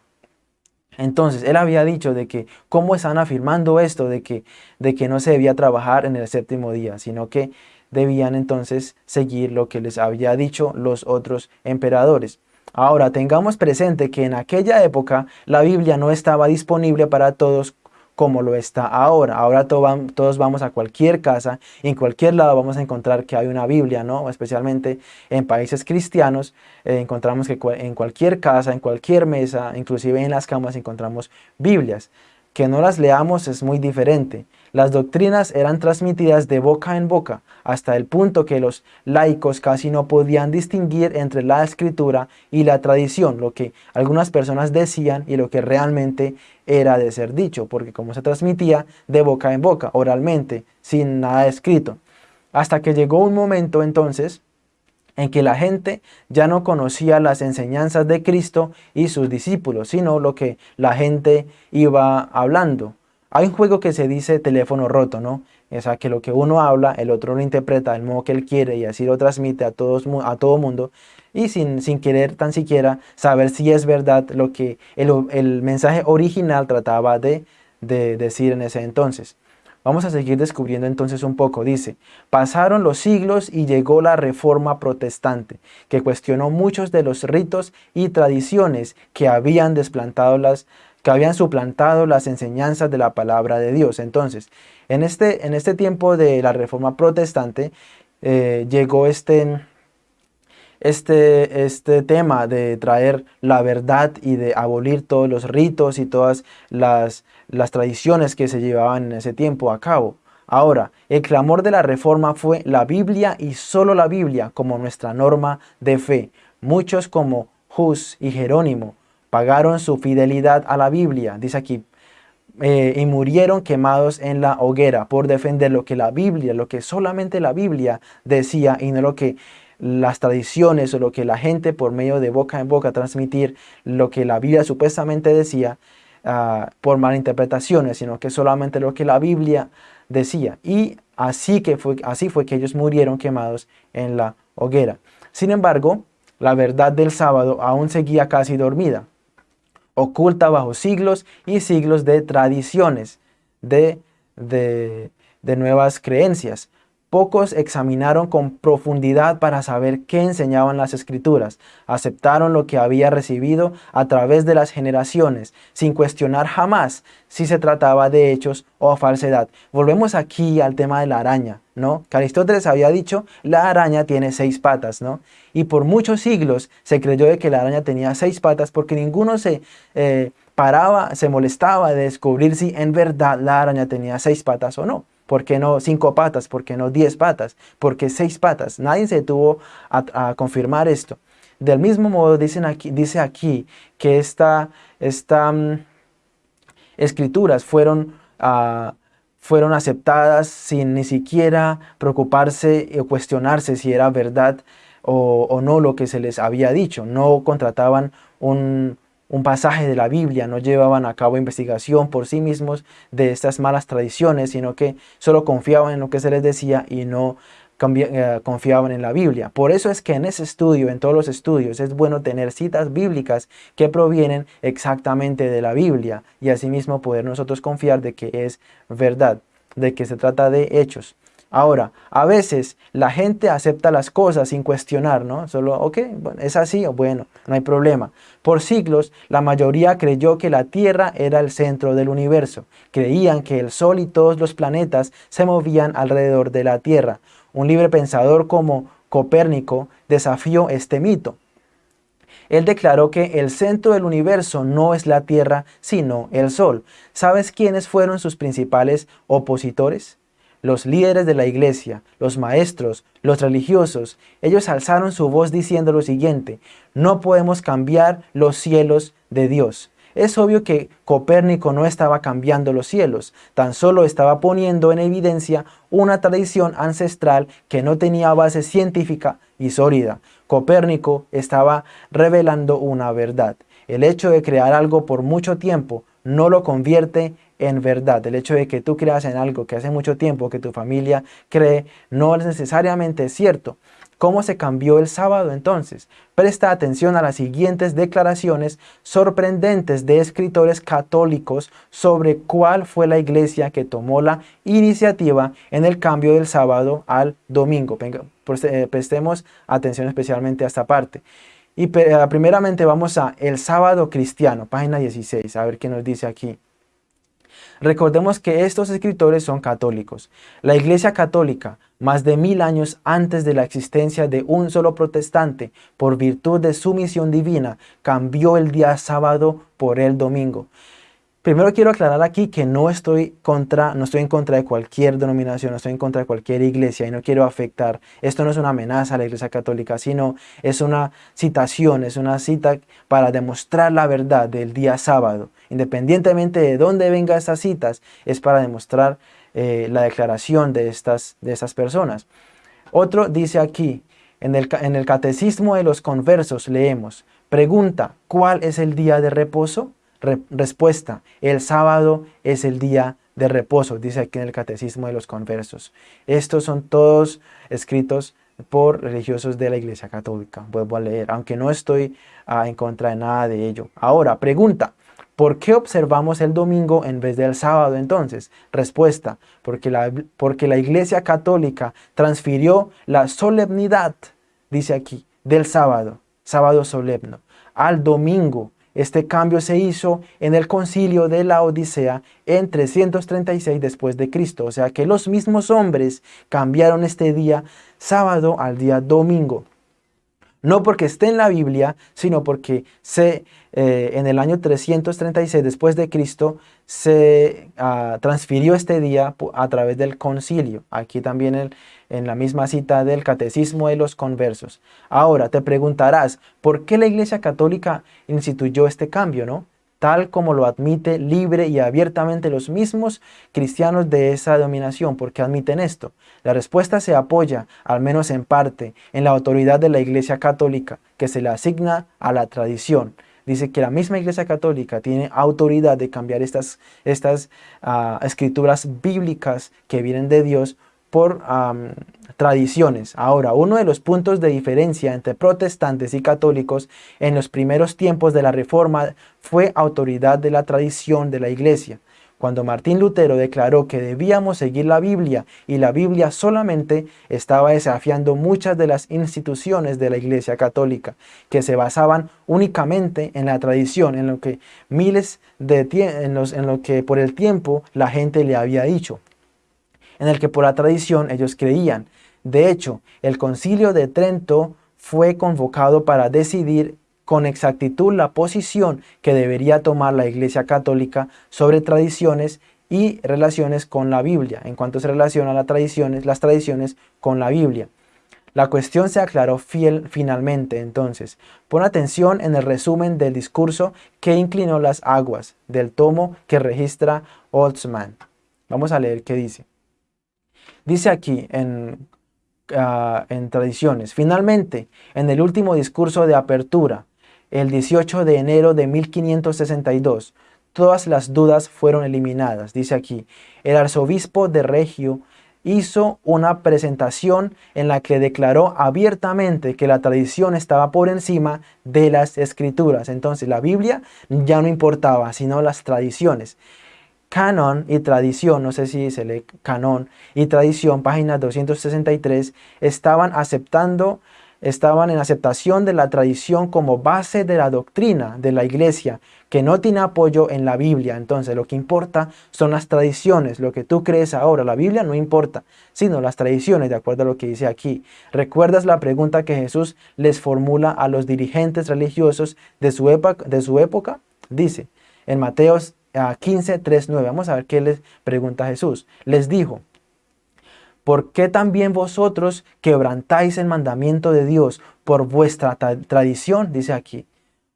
Entonces, él había dicho de que, ¿cómo están afirmando esto? De que, de que no se debía trabajar en el séptimo día, sino que debían entonces seguir lo que les había dicho los otros emperadores. Ahora, tengamos presente que en aquella época la Biblia no estaba disponible para todos como lo está ahora. Ahora todos vamos a cualquier casa, en cualquier lado vamos a encontrar que hay una Biblia, ¿no? Especialmente en países cristianos, eh, encontramos que en cualquier casa, en cualquier mesa, inclusive en las camas encontramos Biblias. Que no las leamos es muy diferente. Las doctrinas eran transmitidas de boca en boca, hasta el punto que los laicos casi no podían distinguir entre la escritura y la tradición, lo que algunas personas decían y lo que realmente era de ser dicho, porque como se transmitía de boca en boca, oralmente, sin nada escrito. Hasta que llegó un momento entonces en que la gente ya no conocía las enseñanzas de Cristo y sus discípulos, sino lo que la gente iba hablando. Hay un juego que se dice teléfono roto, ¿no? O sea, que lo que uno habla, el otro lo interpreta del modo que él quiere y así lo transmite a, a todo mundo y sin, sin querer tan siquiera saber si es verdad lo que el, mensaje original trataba de, de decir en ese entonces. Vamos a seguir descubriendo entonces un poco. Dice, pasaron los siglos y llegó la reforma protestante, que cuestionó muchos de los ritos y tradiciones que habían desplantado las, que habían suplantado las enseñanzas de la palabra de Dios. Entonces, en este, en este tiempo de la Reforma Protestante, eh, llegó este, este, este tema de traer la verdad y de abolir todos los ritos y todas las, las tradiciones que se llevaban en ese tiempo a cabo. Ahora, el clamor de la Reforma fue la Biblia y solo la Biblia como nuestra norma de fe. Muchos como Hus y Jerónimo pagaron su fidelidad a la Biblia, dice aquí, eh, y murieron quemados en la hoguera por defender lo que la Biblia, lo que solamente la Biblia decía y no lo que las tradiciones o lo que la gente por medio de boca en boca transmitir lo que la Biblia supuestamente decía uh, por malinterpretaciones, sino que solamente lo que la Biblia decía. Y así, que fue, así fue que ellos murieron quemados en la hoguera. Sin embargo, la verdad del sábado aún seguía casi dormida oculta bajo siglos y siglos de tradiciones, de, de, nuevas creencias. Pocos examinaron con profundidad para saber qué enseñaban las escrituras. Aceptaron lo que había recibido a través de las generaciones, sin cuestionar jamás si se trataba de hechos o falsedad. Volvemos aquí al tema de la araña, ¿no? Que Aristóteles había dicho, la araña tiene seis patas, ¿no? Y por muchos siglos se creyó de que la araña tenía seis patas porque ninguno se... Eh, paraba, se molestaba de descubrir si en verdad la araña tenía seis patas o no. ¿Por qué no cinco patas? ¿Por qué no diez patas? ¿Por qué seis patas? Nadie se tuvo a, confirmar esto. Del mismo modo dicen dice aquí que estas esta, mm, escrituras fueron, uh, fueron aceptadas sin ni siquiera preocuparse o cuestionarse si era verdad o no lo que se les había dicho. No contrataban un, un pasaje de la Biblia, no llevaban a cabo investigación por sí mismos de estas malas tradiciones, sino que solo confiaban en lo que se les decía y no eh, confiaban en la Biblia. Por eso es que en ese estudio, en todos los estudios, es bueno tener citas bíblicas que provienen exactamente de la Biblia y asimismo poder nosotros confiar de que es verdad, de que se trata de hechos. Ahora, a veces la gente acepta las cosas sin cuestionar, ¿no? Solo, ok, bueno, es así, bueno, no hay problema. Por siglos, la mayoría creyó que la Tierra era el centro del universo. Creían que el Sol y todos los planetas se movían alrededor de la Tierra. Un libre pensador como Copérnico desafió este mito. Él declaró que el centro del universo no es la Tierra, sino el Sol. ¿Sabes quiénes fueron sus principales opositores? Los líderes de la iglesia, los maestros, los religiosos, ellos alzaron su voz diciendo lo siguiente, no podemos cambiar los cielos de Dios. Es obvio que Copérnico no estaba cambiando los cielos, tan solo estaba poniendo en evidencia una tradición ancestral que no tenía base científica y sólida. Copérnico estaba revelando una verdad. El hecho de crear algo por mucho tiempo no lo convierte en verdad. El hecho de que tú creas en algo que hace mucho tiempo que tu familia cree no es necesariamente cierto. ¿Cómo se cambió el sábado entonces? Presta atención a las siguientes declaraciones sorprendentes de escritores católicos sobre cuál fue la iglesia que tomó la iniciativa en el cambio del sábado al domingo. Eh, prestemos atención especialmente a esta parte. Y eh, primeramente vamos a El sábado cristiano, página 16, a ver qué nos dice aquí. Recordemos que estos escritores son católicos. La Iglesia Católica, más de mil años antes de la existencia de un solo protestante, por virtud de su misión divina, cambió el día sábado por el domingo. Primero quiero aclarar aquí que no estoy, contra, no estoy en contra de cualquier denominación, no estoy en contra de cualquier iglesia y no quiero afectar. Esto no es una amenaza a la iglesia católica, sino es una citación, es una cita para demostrar la verdad del día sábado. Independientemente de dónde vengan estas citas, es para demostrar eh, la declaración de estas, de estas personas. Otro dice aquí, en el, en el catecismo de los conversos leemos, pregunta, ¿cuál es el día de reposo? Respuesta, el sábado es el día de reposo, dice aquí en el Catecismo de los Conversos. Estos son todos escritos por religiosos de la Iglesia Católica. Vuelvo a leer, aunque no estoy ah, en contra de nada de ello. Ahora, pregunta, ¿por qué observamos el domingo en vez del sábado entonces? Respuesta, porque la, porque la Iglesia Católica transfirió la solemnidad, dice aquí, del sábado, sábado solemno, al domingo, este cambio se hizo en el concilio de la Odisea en 336 después de Cristo. O sea que los mismos hombres cambiaron este día sábado al día domingo. No porque esté en la Biblia, sino porque se, eh, en el año 336 después de Cristo se ah, transfirió este día a través del concilio. Aquí también en la misma cita del Catecismo de los Conversos. Ahora te preguntarás, ¿por qué la Iglesia Católica instituyó este cambio? ¿no? tal como lo admite libre y abiertamente los mismos cristianos de esa dominación. ¿Por qué admiten esto? La respuesta se apoya, al menos en parte, en la autoridad de la Iglesia Católica, que se le asigna a la tradición. Dice que la misma Iglesia Católica tiene autoridad de cambiar estas, estas ah, escrituras bíblicas que vienen de Dios por tradiciones. Ahora, uno de los puntos de diferencia entre protestantes y católicos en los primeros tiempos de la Reforma fue autoridad de la tradición de la Iglesia. Cuando Martín Lutero declaró que debíamos seguir la Biblia y la Biblia solamente estaba desafiando muchas de las instituciones de la Iglesia Católica, que se basaban únicamente en la tradición, en lo que miles de en, en lo que por el tiempo la gente le había dicho en el que por la tradición ellos creían. De hecho, el concilio de Trento fue convocado para decidir con exactitud la posición que debería tomar la Iglesia Católica sobre tradiciones y relaciones con la Biblia, en cuanto se relaciona las tradiciones, las tradiciones con la Biblia. La cuestión se aclaró fiel, finalmente entonces. Pon atención en el resumen del discurso que inclinó las aguas del tomo que registra Oldsman. Vamos a leer qué dice. Dice aquí en, ah, en Tradiciones, finalmente, en el último discurso de apertura, el 18 de enero de 1562, todas las dudas fueron eliminadas. Dice aquí, el arzobispo de Regio hizo una presentación en la que declaró abiertamente que la tradición estaba por encima de las escrituras. Entonces la Biblia ya no importaba, sino las tradiciones. Canon y tradición, no sé si se lee canon y tradición, página 263, estaban aceptando estaban en aceptación de la tradición como base de la doctrina de la iglesia, que no tiene apoyo en la Biblia. Entonces lo que importa son las tradiciones, lo que tú crees ahora. La Biblia no importa, sino las tradiciones, de acuerdo a lo que dice aquí. ¿Recuerdas la pregunta que Jesús les formula a los dirigentes religiosos de su, época? De su época? Dice en Mateo 15, 3, 9. Vamos a ver qué les pregunta Jesús. Les dijo, ¿Por qué también vosotros quebrantáis el mandamiento de Dios por vuestra tradición? Dice aquí.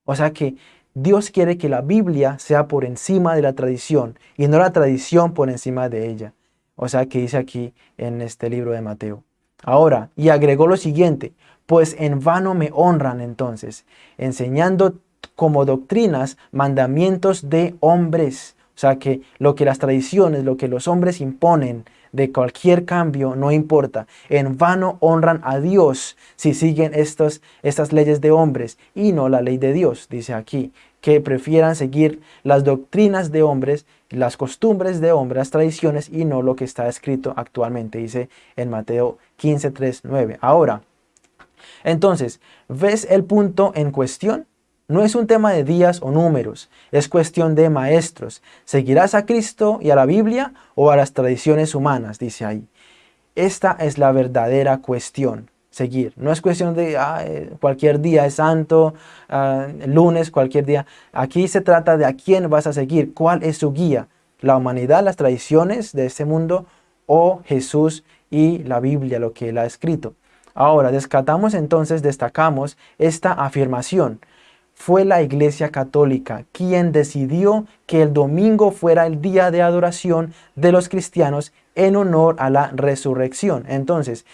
O sea que Dios quiere que la Biblia sea por encima de la tradición y no la tradición por encima de ella. O sea que dice aquí en este libro de Mateo. Ahora, y agregó lo siguiente, pues en vano me honran entonces, enseñando como doctrinas mandamientos de hombres. O sea que lo que las tradiciones, lo que los hombres imponen, de cualquier cambio, no importa. En vano honran a Dios si siguen estos, estas leyes de hombres y no la ley de Dios, dice aquí, que prefieran seguir las doctrinas de hombres, las costumbres de hombres, las tradiciones y no lo que está escrito actualmente, dice en Mateo 15, 3, 9. Ahora, entonces, ¿ves el punto en cuestión? No es un tema de días o números, es cuestión de maestros. ¿Seguirás a Cristo y a la Biblia o a las tradiciones humanas? Dice ahí. Esta es la verdadera cuestión, seguir. No es cuestión de cualquier día es santo, ah, lunes, cualquier día. Aquí se trata de a quién vas a seguir, cuál es su guía. La humanidad, las tradiciones de este mundo o Jesús y la Biblia, lo que él ha escrito. Ahora, descatamos entonces, destacamos esta afirmación fue la Iglesia Católica quien decidió que el domingo fuera el día de adoración de los cristianos en honor a la resurrección. Entonces,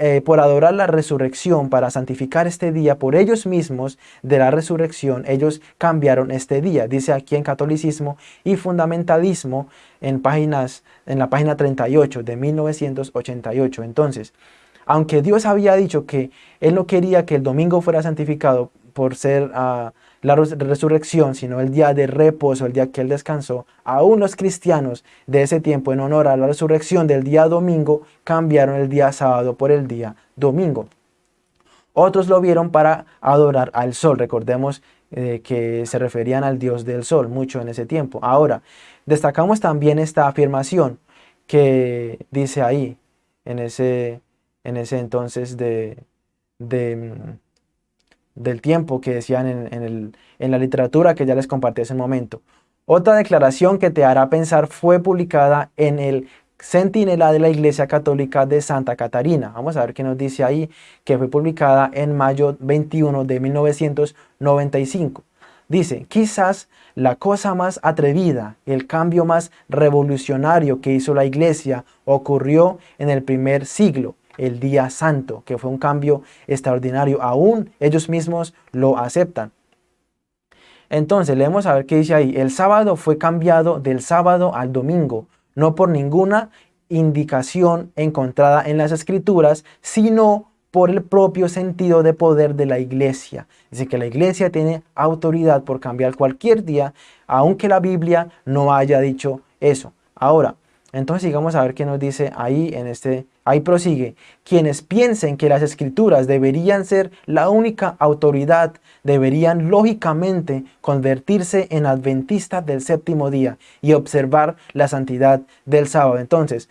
eh, por adorar la resurrección, para santificar este día por ellos mismos de la resurrección, ellos cambiaron este día. Dice aquí en Catolicismo y Fundamentalismo en, páginas, en la página 38 de 1988. Entonces, aunque Dios había dicho que Él no quería que el domingo fuera santificado por ser ah, la resurrección, sino el día de reposo, el día que Él descansó, aún los cristianos de ese tiempo, en honor a la resurrección del día domingo, cambiaron el día sábado por el día domingo. Otros lo vieron para adorar al sol. Recordemos eh, que se referían al dios del sol mucho en ese tiempo. Ahora, destacamos también esta afirmación que dice ahí, en ese, en ese entonces de, de mm, del tiempo que decían en, la literatura que ya les compartí hace un momento. Otra declaración que te hará pensar fue publicada en el Centinela de la Iglesia Católica de Santa Catarina. Vamos a ver qué nos dice ahí, que fue publicada en mayo 21 de 1995. Dice, quizás la cosa más atrevida, el cambio más revolucionario que hizo la Iglesia ocurrió en el primer siglo, el día santo, que fue un cambio extraordinario. Aún ellos mismos lo aceptan. Entonces, leemos a ver qué dice ahí. El sábado fue cambiado del sábado al domingo, no por ninguna indicación encontrada en las escrituras, sino por el propio sentido de poder de la iglesia. Dice que la iglesia tiene autoridad por cambiar cualquier día, aunque la Biblia no haya dicho eso. Ahora, entonces sigamos a ver qué nos dice ahí en este, ahí prosigue. Quienes piensen que las escrituras deberían ser la única autoridad, deberían lógicamente convertirse en adventistas del séptimo día y observar la santidad del sábado. Entonces,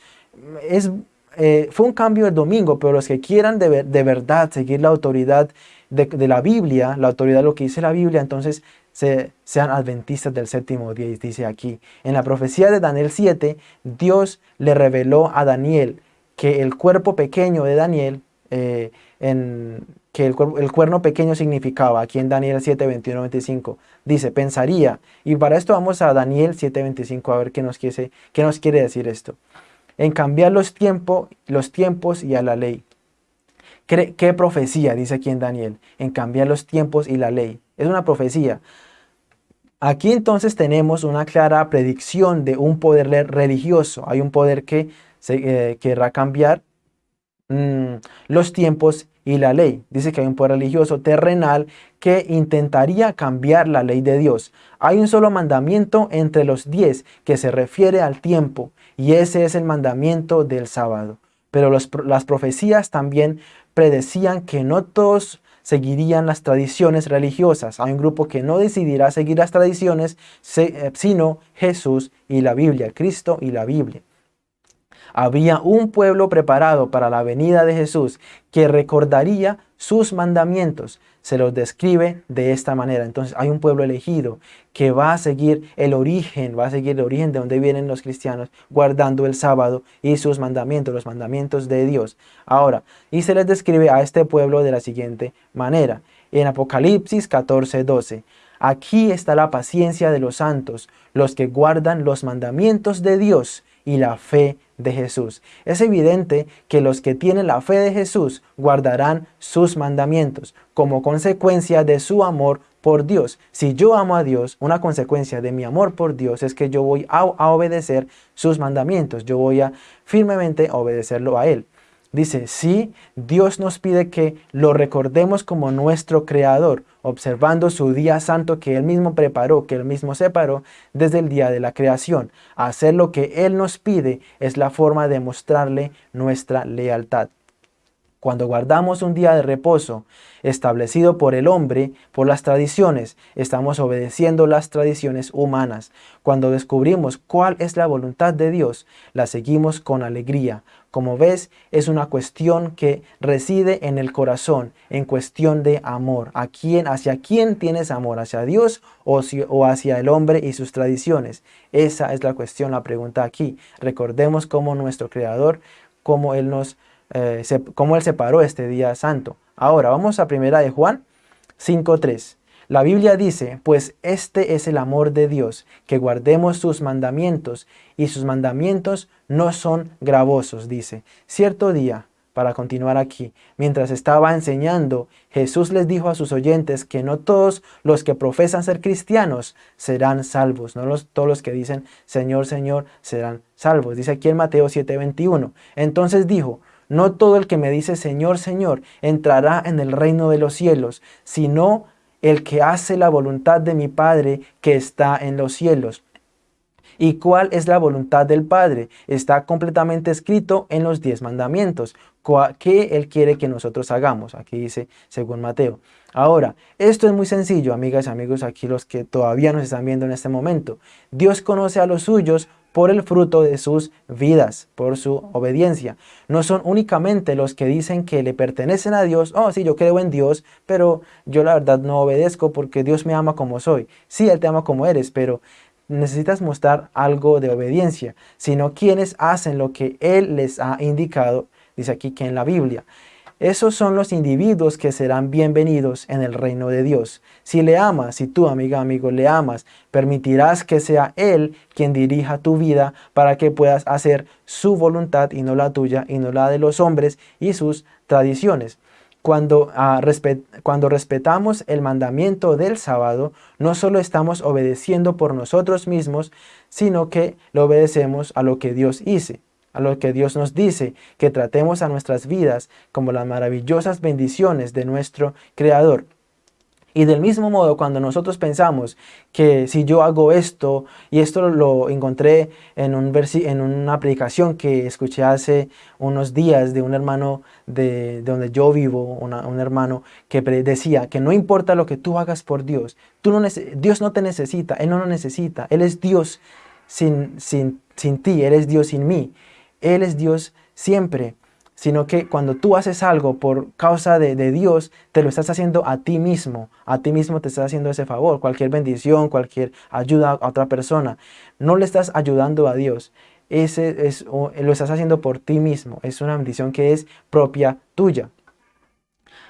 es, eh, fue un cambio el domingo, pero los que quieran de, de verdad seguir la autoridad de, la Biblia, la autoridad de lo que dice la Biblia, entonces sean adventistas del séptimo día, dice aquí. En la profecía de Daniel 7, Dios le reveló a Daniel que el cuerpo pequeño de Daniel, eh, que el, el, cuerno pequeño significaba, aquí en Daniel 7, 21, 25, dice, pensaría, y para esto vamos a Daniel 7, 25, a ver qué nos quiere, qué nos quiere decir esto. En cambiar los, los tiempos y a la ley. ¿Qué, ¿Qué profecía dice aquí en Daniel? En cambiar los tiempos y la ley. Es una profecía. Aquí entonces tenemos una clara predicción de un poder religioso. Hay un poder que eh, querrá cambiar mm, los tiempos y la ley. Dice que hay un poder religioso terrenal que intentaría cambiar la ley de Dios. Hay un solo mandamiento entre los diez que se refiere al tiempo y ese es el mandamiento del sábado. Pero las profecías también predecían que no todos seguirían las tradiciones religiosas. Hay un grupo que no decidirá seguir las tradiciones, eh, sino Jesús y la Biblia, Cristo y la Biblia. Había un pueblo preparado para la venida de Jesús que recordaría sus mandamientos. Se los describe de esta manera. Entonces hay un pueblo elegido que va a seguir el origen, va a seguir el origen de donde vienen los cristianos, guardando el sábado y sus mandamientos, los mandamientos de Dios. Ahora, y se les describe a este pueblo de la siguiente manera. En Apocalipsis 14, 12. Aquí está la paciencia de los santos, los que guardan los mandamientos de Dios y la fe de Jesús. Es evidente que los que tienen la fe de Jesús guardarán sus mandamientos como consecuencia de su amor por Dios. Si yo amo a Dios, una consecuencia de mi amor por Dios es que yo voy a, obedecer sus mandamientos. Yo voy a firmemente obedecerlo a Él. Dice, sí, Dios nos pide que lo recordemos como nuestro Creador, observando su día santo que Él mismo preparó, que Él mismo separó desde el día de la creación. Hacer lo que Él nos pide es la forma de mostrarle nuestra lealtad. Cuando guardamos un día de reposo establecido por el hombre, por las tradiciones, estamos obedeciendo las tradiciones humanas. Cuando descubrimos cuál es la voluntad de Dios, la seguimos con alegría. Como ves, es una cuestión que reside en el corazón, en cuestión de amor. ¿A quién, ¿Hacia quién tienes amor? ¿Hacia Dios o, hacia el hombre y sus tradiciones? Esa es la cuestión, la pregunta aquí. Recordemos cómo nuestro Creador, cómo Él nos eh, cómo Él separó este día santo. Ahora, vamos a primera de Juan 5.3. La Biblia dice, pues este es el amor de Dios, que guardemos sus mandamientos, y sus mandamientos no son gravosos, dice. Cierto día, para continuar aquí, mientras estaba enseñando, Jesús les dijo a sus oyentes que no todos los que profesan ser cristianos serán salvos, no todos los que dicen Señor, Señor serán salvos. Dice aquí en Mateo 7:21. Entonces dijo, no todo el que me dice Señor, Señor entrará en el reino de los cielos, sino el que hace la voluntad de mi Padre que está en los cielos. ¿Y cuál es la voluntad del Padre? Está completamente escrito en los diez mandamientos. ¿Qué Él quiere que nosotros hagamos? Aquí dice según Mateo. Ahora, esto es muy sencillo, amigas y amigos, aquí los que todavía nos están viendo en este momento. Dios conoce a los suyos por el fruto de sus vidas, por su obediencia. No son únicamente los que dicen que le pertenecen a Dios, oh sí, yo creo en Dios, pero yo la verdad no obedezco porque Dios me ama como soy. Sí, Él te ama como eres, pero necesitas mostrar algo de obediencia, sino quienes hacen lo que Él les ha indicado, dice aquí que en la Biblia. Esos son los individuos que serán bienvenidos en el reino de Dios. Si le amas, si tú, amiga, amigo, le amas, permitirás que sea Él quien dirija tu vida para que puedas hacer su voluntad y no la tuya y no la de los hombres y sus tradiciones. Cuando, ah, cuando, respetamos el mandamiento del sábado, no solo estamos obedeciendo por nosotros mismos, sino que lo obedecemos a lo que Dios hice a lo que Dios nos dice, que tratemos a nuestras vidas como las maravillosas bendiciones de nuestro Creador. Y del mismo modo, cuando nosotros pensamos que si yo hago esto, y esto lo encontré en, un en una aplicación que escuché hace unos días de un hermano de, donde yo vivo, un hermano que decía que no importa lo que tú hagas por Dios, tú no Dios no te necesita, Él no lo necesita, Él es Dios sin, sin, sin ti, Él es Dios sin mí. Él es Dios siempre, sino que cuando tú haces algo por causa de, Dios, te lo estás haciendo a ti mismo, a ti mismo te estás haciendo ese favor, cualquier bendición, cualquier ayuda a otra persona, no le estás ayudando a Dios, ese es, lo estás haciendo por ti mismo, es una bendición que es propia tuya.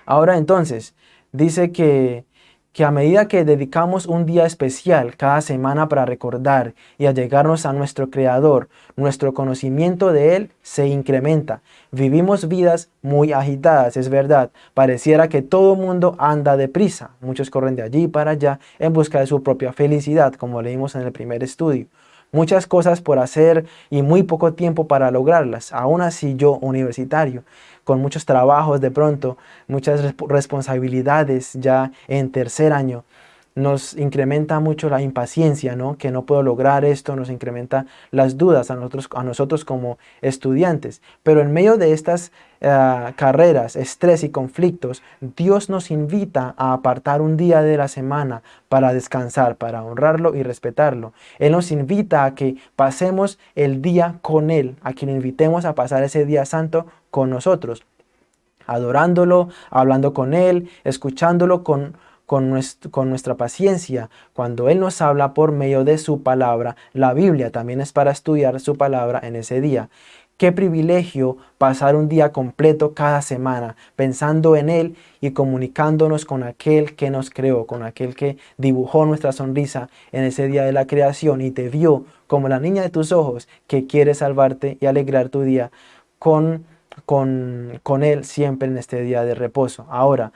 Ahora entonces, dice que que a medida que dedicamos un día especial cada semana para recordar y allegarnos a nuestro Creador, nuestro conocimiento de Él se incrementa. Vivimos vidas muy agitadas, es verdad. Pareciera que todo mundo anda deprisa. Muchos corren de allí para allá en busca de su propia felicidad, como leímos en el primer estudio. muchas cosas por hacer y muy poco tiempo para lograrlas. Aún así yo, universitario, con muchos trabajos de pronto, muchas responsabilidades ya en tercer año, nos incrementa mucho la impaciencia, ¿no? que no puedo lograr esto, nos incrementa las dudas a nosotros, a nosotros como estudiantes. Pero en medio de estas eh, carreras, estrés y conflictos, Dios nos invita a apartar un día de la semana para descansar, para honrarlo y respetarlo. Él nos invita a que pasemos el día con Él, a quien invitemos a pasar ese día santo con nosotros, adorándolo, hablando con Él, escuchándolo con con, nuestra paciencia cuando Él nos habla por medio de su palabra. La Biblia también es para estudiar su palabra en ese día. Qué privilegio pasar un día completo cada semana pensando en Él y comunicándonos con aquel que nos creó, con aquel que dibujó nuestra sonrisa en ese día de la creación y te vio como la niña de tus ojos que quiere salvarte y alegrar tu día con, con, con Él siempre en este día de reposo. Ahora,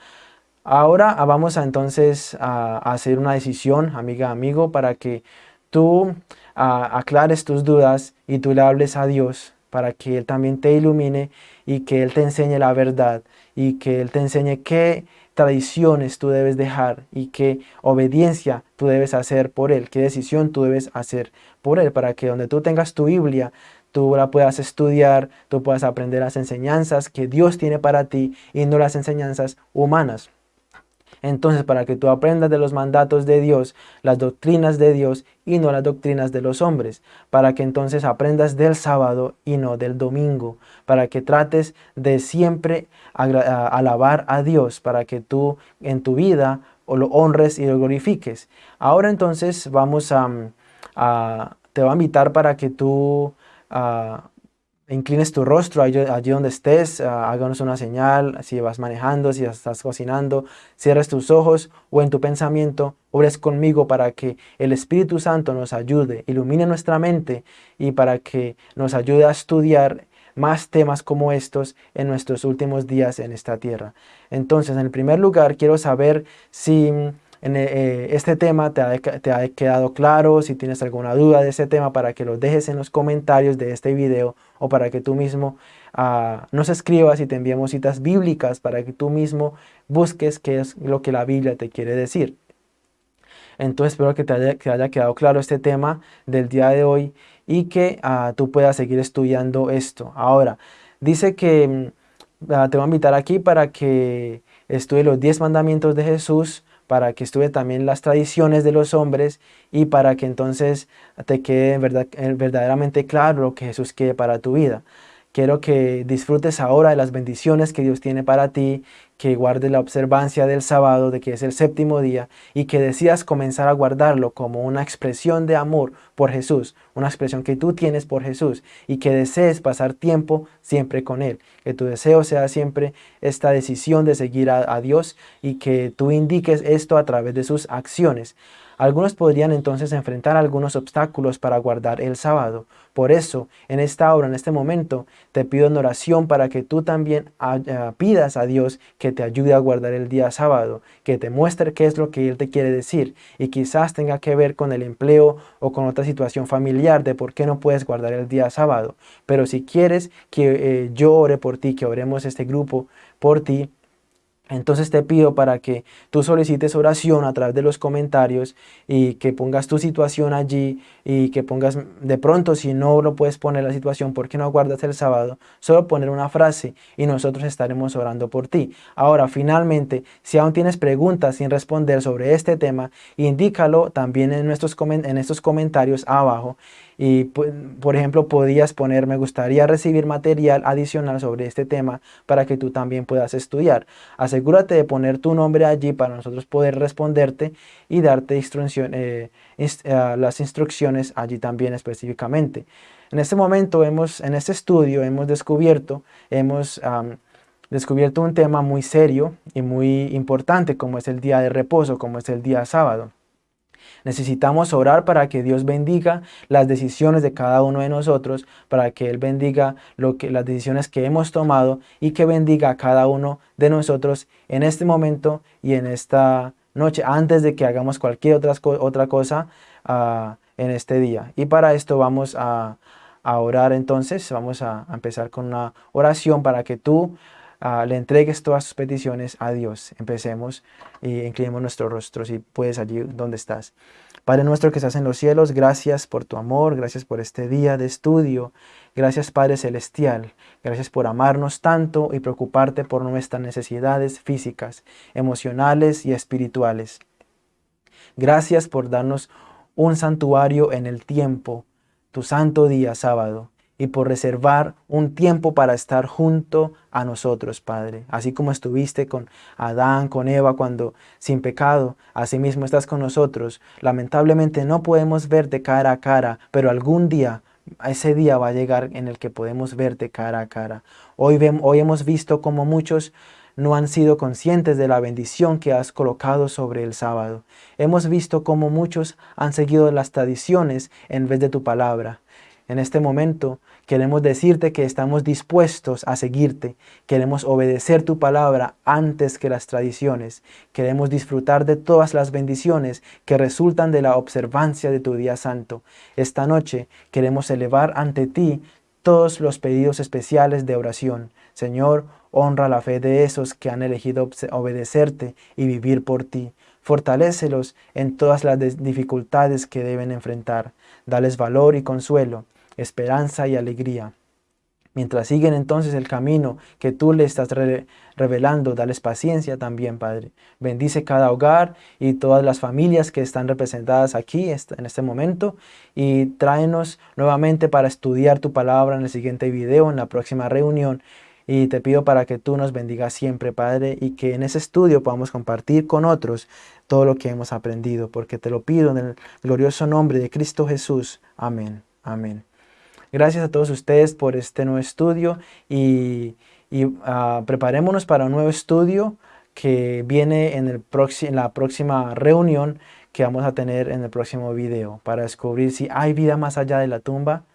Ahora ah, vamos a entonces a, hacer una decisión, amiga, amigo, para que tú aclares tus dudas y tú le hables a Dios para que Él también te ilumine y que Él te enseñe la verdad y que Él te enseñe qué tradiciones tú debes dejar y qué obediencia tú debes hacer por Él, qué decisión tú debes hacer por Él, para que donde tú tengas tu Biblia, tú la puedas estudiar, tú puedas aprender las enseñanzas que Dios tiene para ti y no las enseñanzas humanas. Entonces, para que tú aprendas de los mandatos de Dios, las doctrinas de Dios y no las doctrinas de los hombres, para que entonces aprendas del sábado y no del domingo, para que trates de siempre alabar a Dios, para que tú en tu vida lo honres y lo glorifiques. Ahora entonces vamos a, te voy a invitar para que tú inclines tu rostro allí, donde estés, ah, háganos una señal, si vas manejando, si estás cocinando, cierres tus ojos o en tu pensamiento, ores conmigo para que el Espíritu Santo nos ayude, ilumine nuestra mente y para que nos ayude a estudiar más temas como estos en nuestros últimos días en esta tierra. Entonces, en el primer lugar, quiero saber si en eh, este tema te ha, te ha, quedado claro, si tienes alguna duda de ese tema para que lo dejes en los comentarios de este video o para que tú mismo uh, nos escribas y te enviemos citas bíblicas para que tú mismo busques qué es lo que la Biblia te quiere decir. Entonces espero que te haya, que haya quedado claro este tema del día de hoy y que uh, tú puedas seguir estudiando esto. Ahora, dice que uh, te voy a invitar aquí para que estudie los 10 mandamientos de Jesús, para que estudie también las tradiciones de los hombres y para que entonces te quede verdad, verdaderamente claro lo que Jesús quiere para tu vida. Quiero que disfrutes ahora de las bendiciones que Dios tiene para ti, que guardes la observancia del sábado, de que es el séptimo día, y que decidas comenzar a guardarlo como una expresión de amor por Jesús, una expresión que tú tienes por Jesús, y que desees pasar tiempo siempre con Él. Que tu deseo sea siempre esta decisión de seguir a, a Dios y que tú indiques esto a través de sus acciones. Algunos podrían entonces enfrentar algunos obstáculos para guardar el sábado. Por eso, en esta hora, en este momento, te pido en oración para que tú también ah, pidas a Dios que te ayude a guardar el día sábado, que te muestre qué es lo que Él te quiere decir y quizás tenga que ver con el empleo o con otra situación familiar de por qué no puedes guardar el día sábado. Pero si quieres que eh, yo ore por ti, que oremos este grupo por ti, entonces te pido para que tú solicites oración a través de los comentarios y que pongas tu situación allí y que pongas de pronto si no lo puedes poner la situación, ¿por qué no aguardas el sábado? Solo poner una frase y nosotros estaremos orando por ti. Ahora, finalmente, si aún tienes preguntas sin responder sobre este tema, indícalo también en, nuestros en estos comentarios abajo y por ejemplo podías poner me gustaría recibir material adicional sobre este tema para que tú también puedas estudiar. Asegúrate de poner tu nombre allí para nosotros poder responderte y darte eh, eh, las instrucciones allí también específicamente. En este momento, hemos, en este estudio, hemos descubierto, hemos descubierto un tema muy serio y muy importante como es el día de reposo, como es el día sábado. Necesitamos orar para que Dios bendiga las decisiones de cada uno de nosotros, para que Él bendiga lo que, las decisiones que hemos tomado y que bendiga a cada uno de nosotros en este momento y en esta noche, antes de que hagamos cualquier otra, otra cosa, uh, en este día. Y para esto vamos a, orar entonces, vamos a, empezar con una oración para que tú ah, le entregues todas tus peticiones a Dios. Empecemos y inclinemos nuestros rostros y puedes allí donde estás. Padre nuestro que estás en los cielos, gracias por tu amor, gracias por este día de estudio, gracias Padre Celestial, gracias por amarnos tanto y preocuparte por nuestras necesidades físicas, emocionales y espirituales. Gracias por darnos un santuario en el tiempo, tu santo día sábado, y por reservar un tiempo para estar junto a nosotros, Padre. Así como estuviste con Adán, con Eva, cuando sin pecado, asimismo estás con nosotros. Lamentablemente no podemos verte cara a cara, pero algún día, ese día va a llegar en el que podemos verte cara a cara. Hoy, hoy hemos visto como muchos no han sido conscientes de la bendición que has colocado sobre el sábado. Hemos visto cómo muchos han seguido las tradiciones en vez de tu palabra. En este momento queremos decirte que estamos dispuestos a seguirte, queremos obedecer tu palabra antes que las tradiciones, queremos disfrutar de todas las bendiciones que resultan de la observancia de tu día santo. Esta noche queremos elevar ante ti todos los pedidos especiales de oración. Señor, honra la fe de esos que han elegido obedecerte y vivir por ti. Fortalécelos en todas las dificultades que deben enfrentar. Dales valor y consuelo, esperanza y alegría. Mientras siguen entonces el camino que tú le estás revelando, dales paciencia también, Padre. Bendice cada hogar y todas las familias que están representadas aquí en este momento y tráenos nuevamente para estudiar tu palabra en el siguiente video, en la próxima reunión. Y te pido para que tú nos bendigas siempre, Padre, y que en ese estudio podamos compartir con otros todo lo que hemos aprendido, porque te lo pido en el glorioso nombre de Cristo Jesús. Amén. Amén. Gracias a todos ustedes por este nuevo estudio y, ah, preparémonos para un nuevo estudio que viene en, el en la próxima reunión que vamos a tener en el próximo video para descubrir si hay vida más allá de la tumba.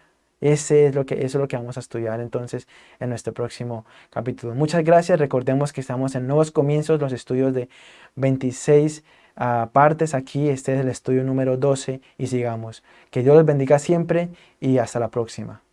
Ese es lo que, eso es lo que vamos a estudiar entonces en nuestro próximo capítulo. Muchas gracias. Recordemos que estamos en nuevos comienzos, los estudios de 26 ah, partes aquí. Este es el estudio número 12 y sigamos. Que Dios los bendiga siempre y hasta la próxima.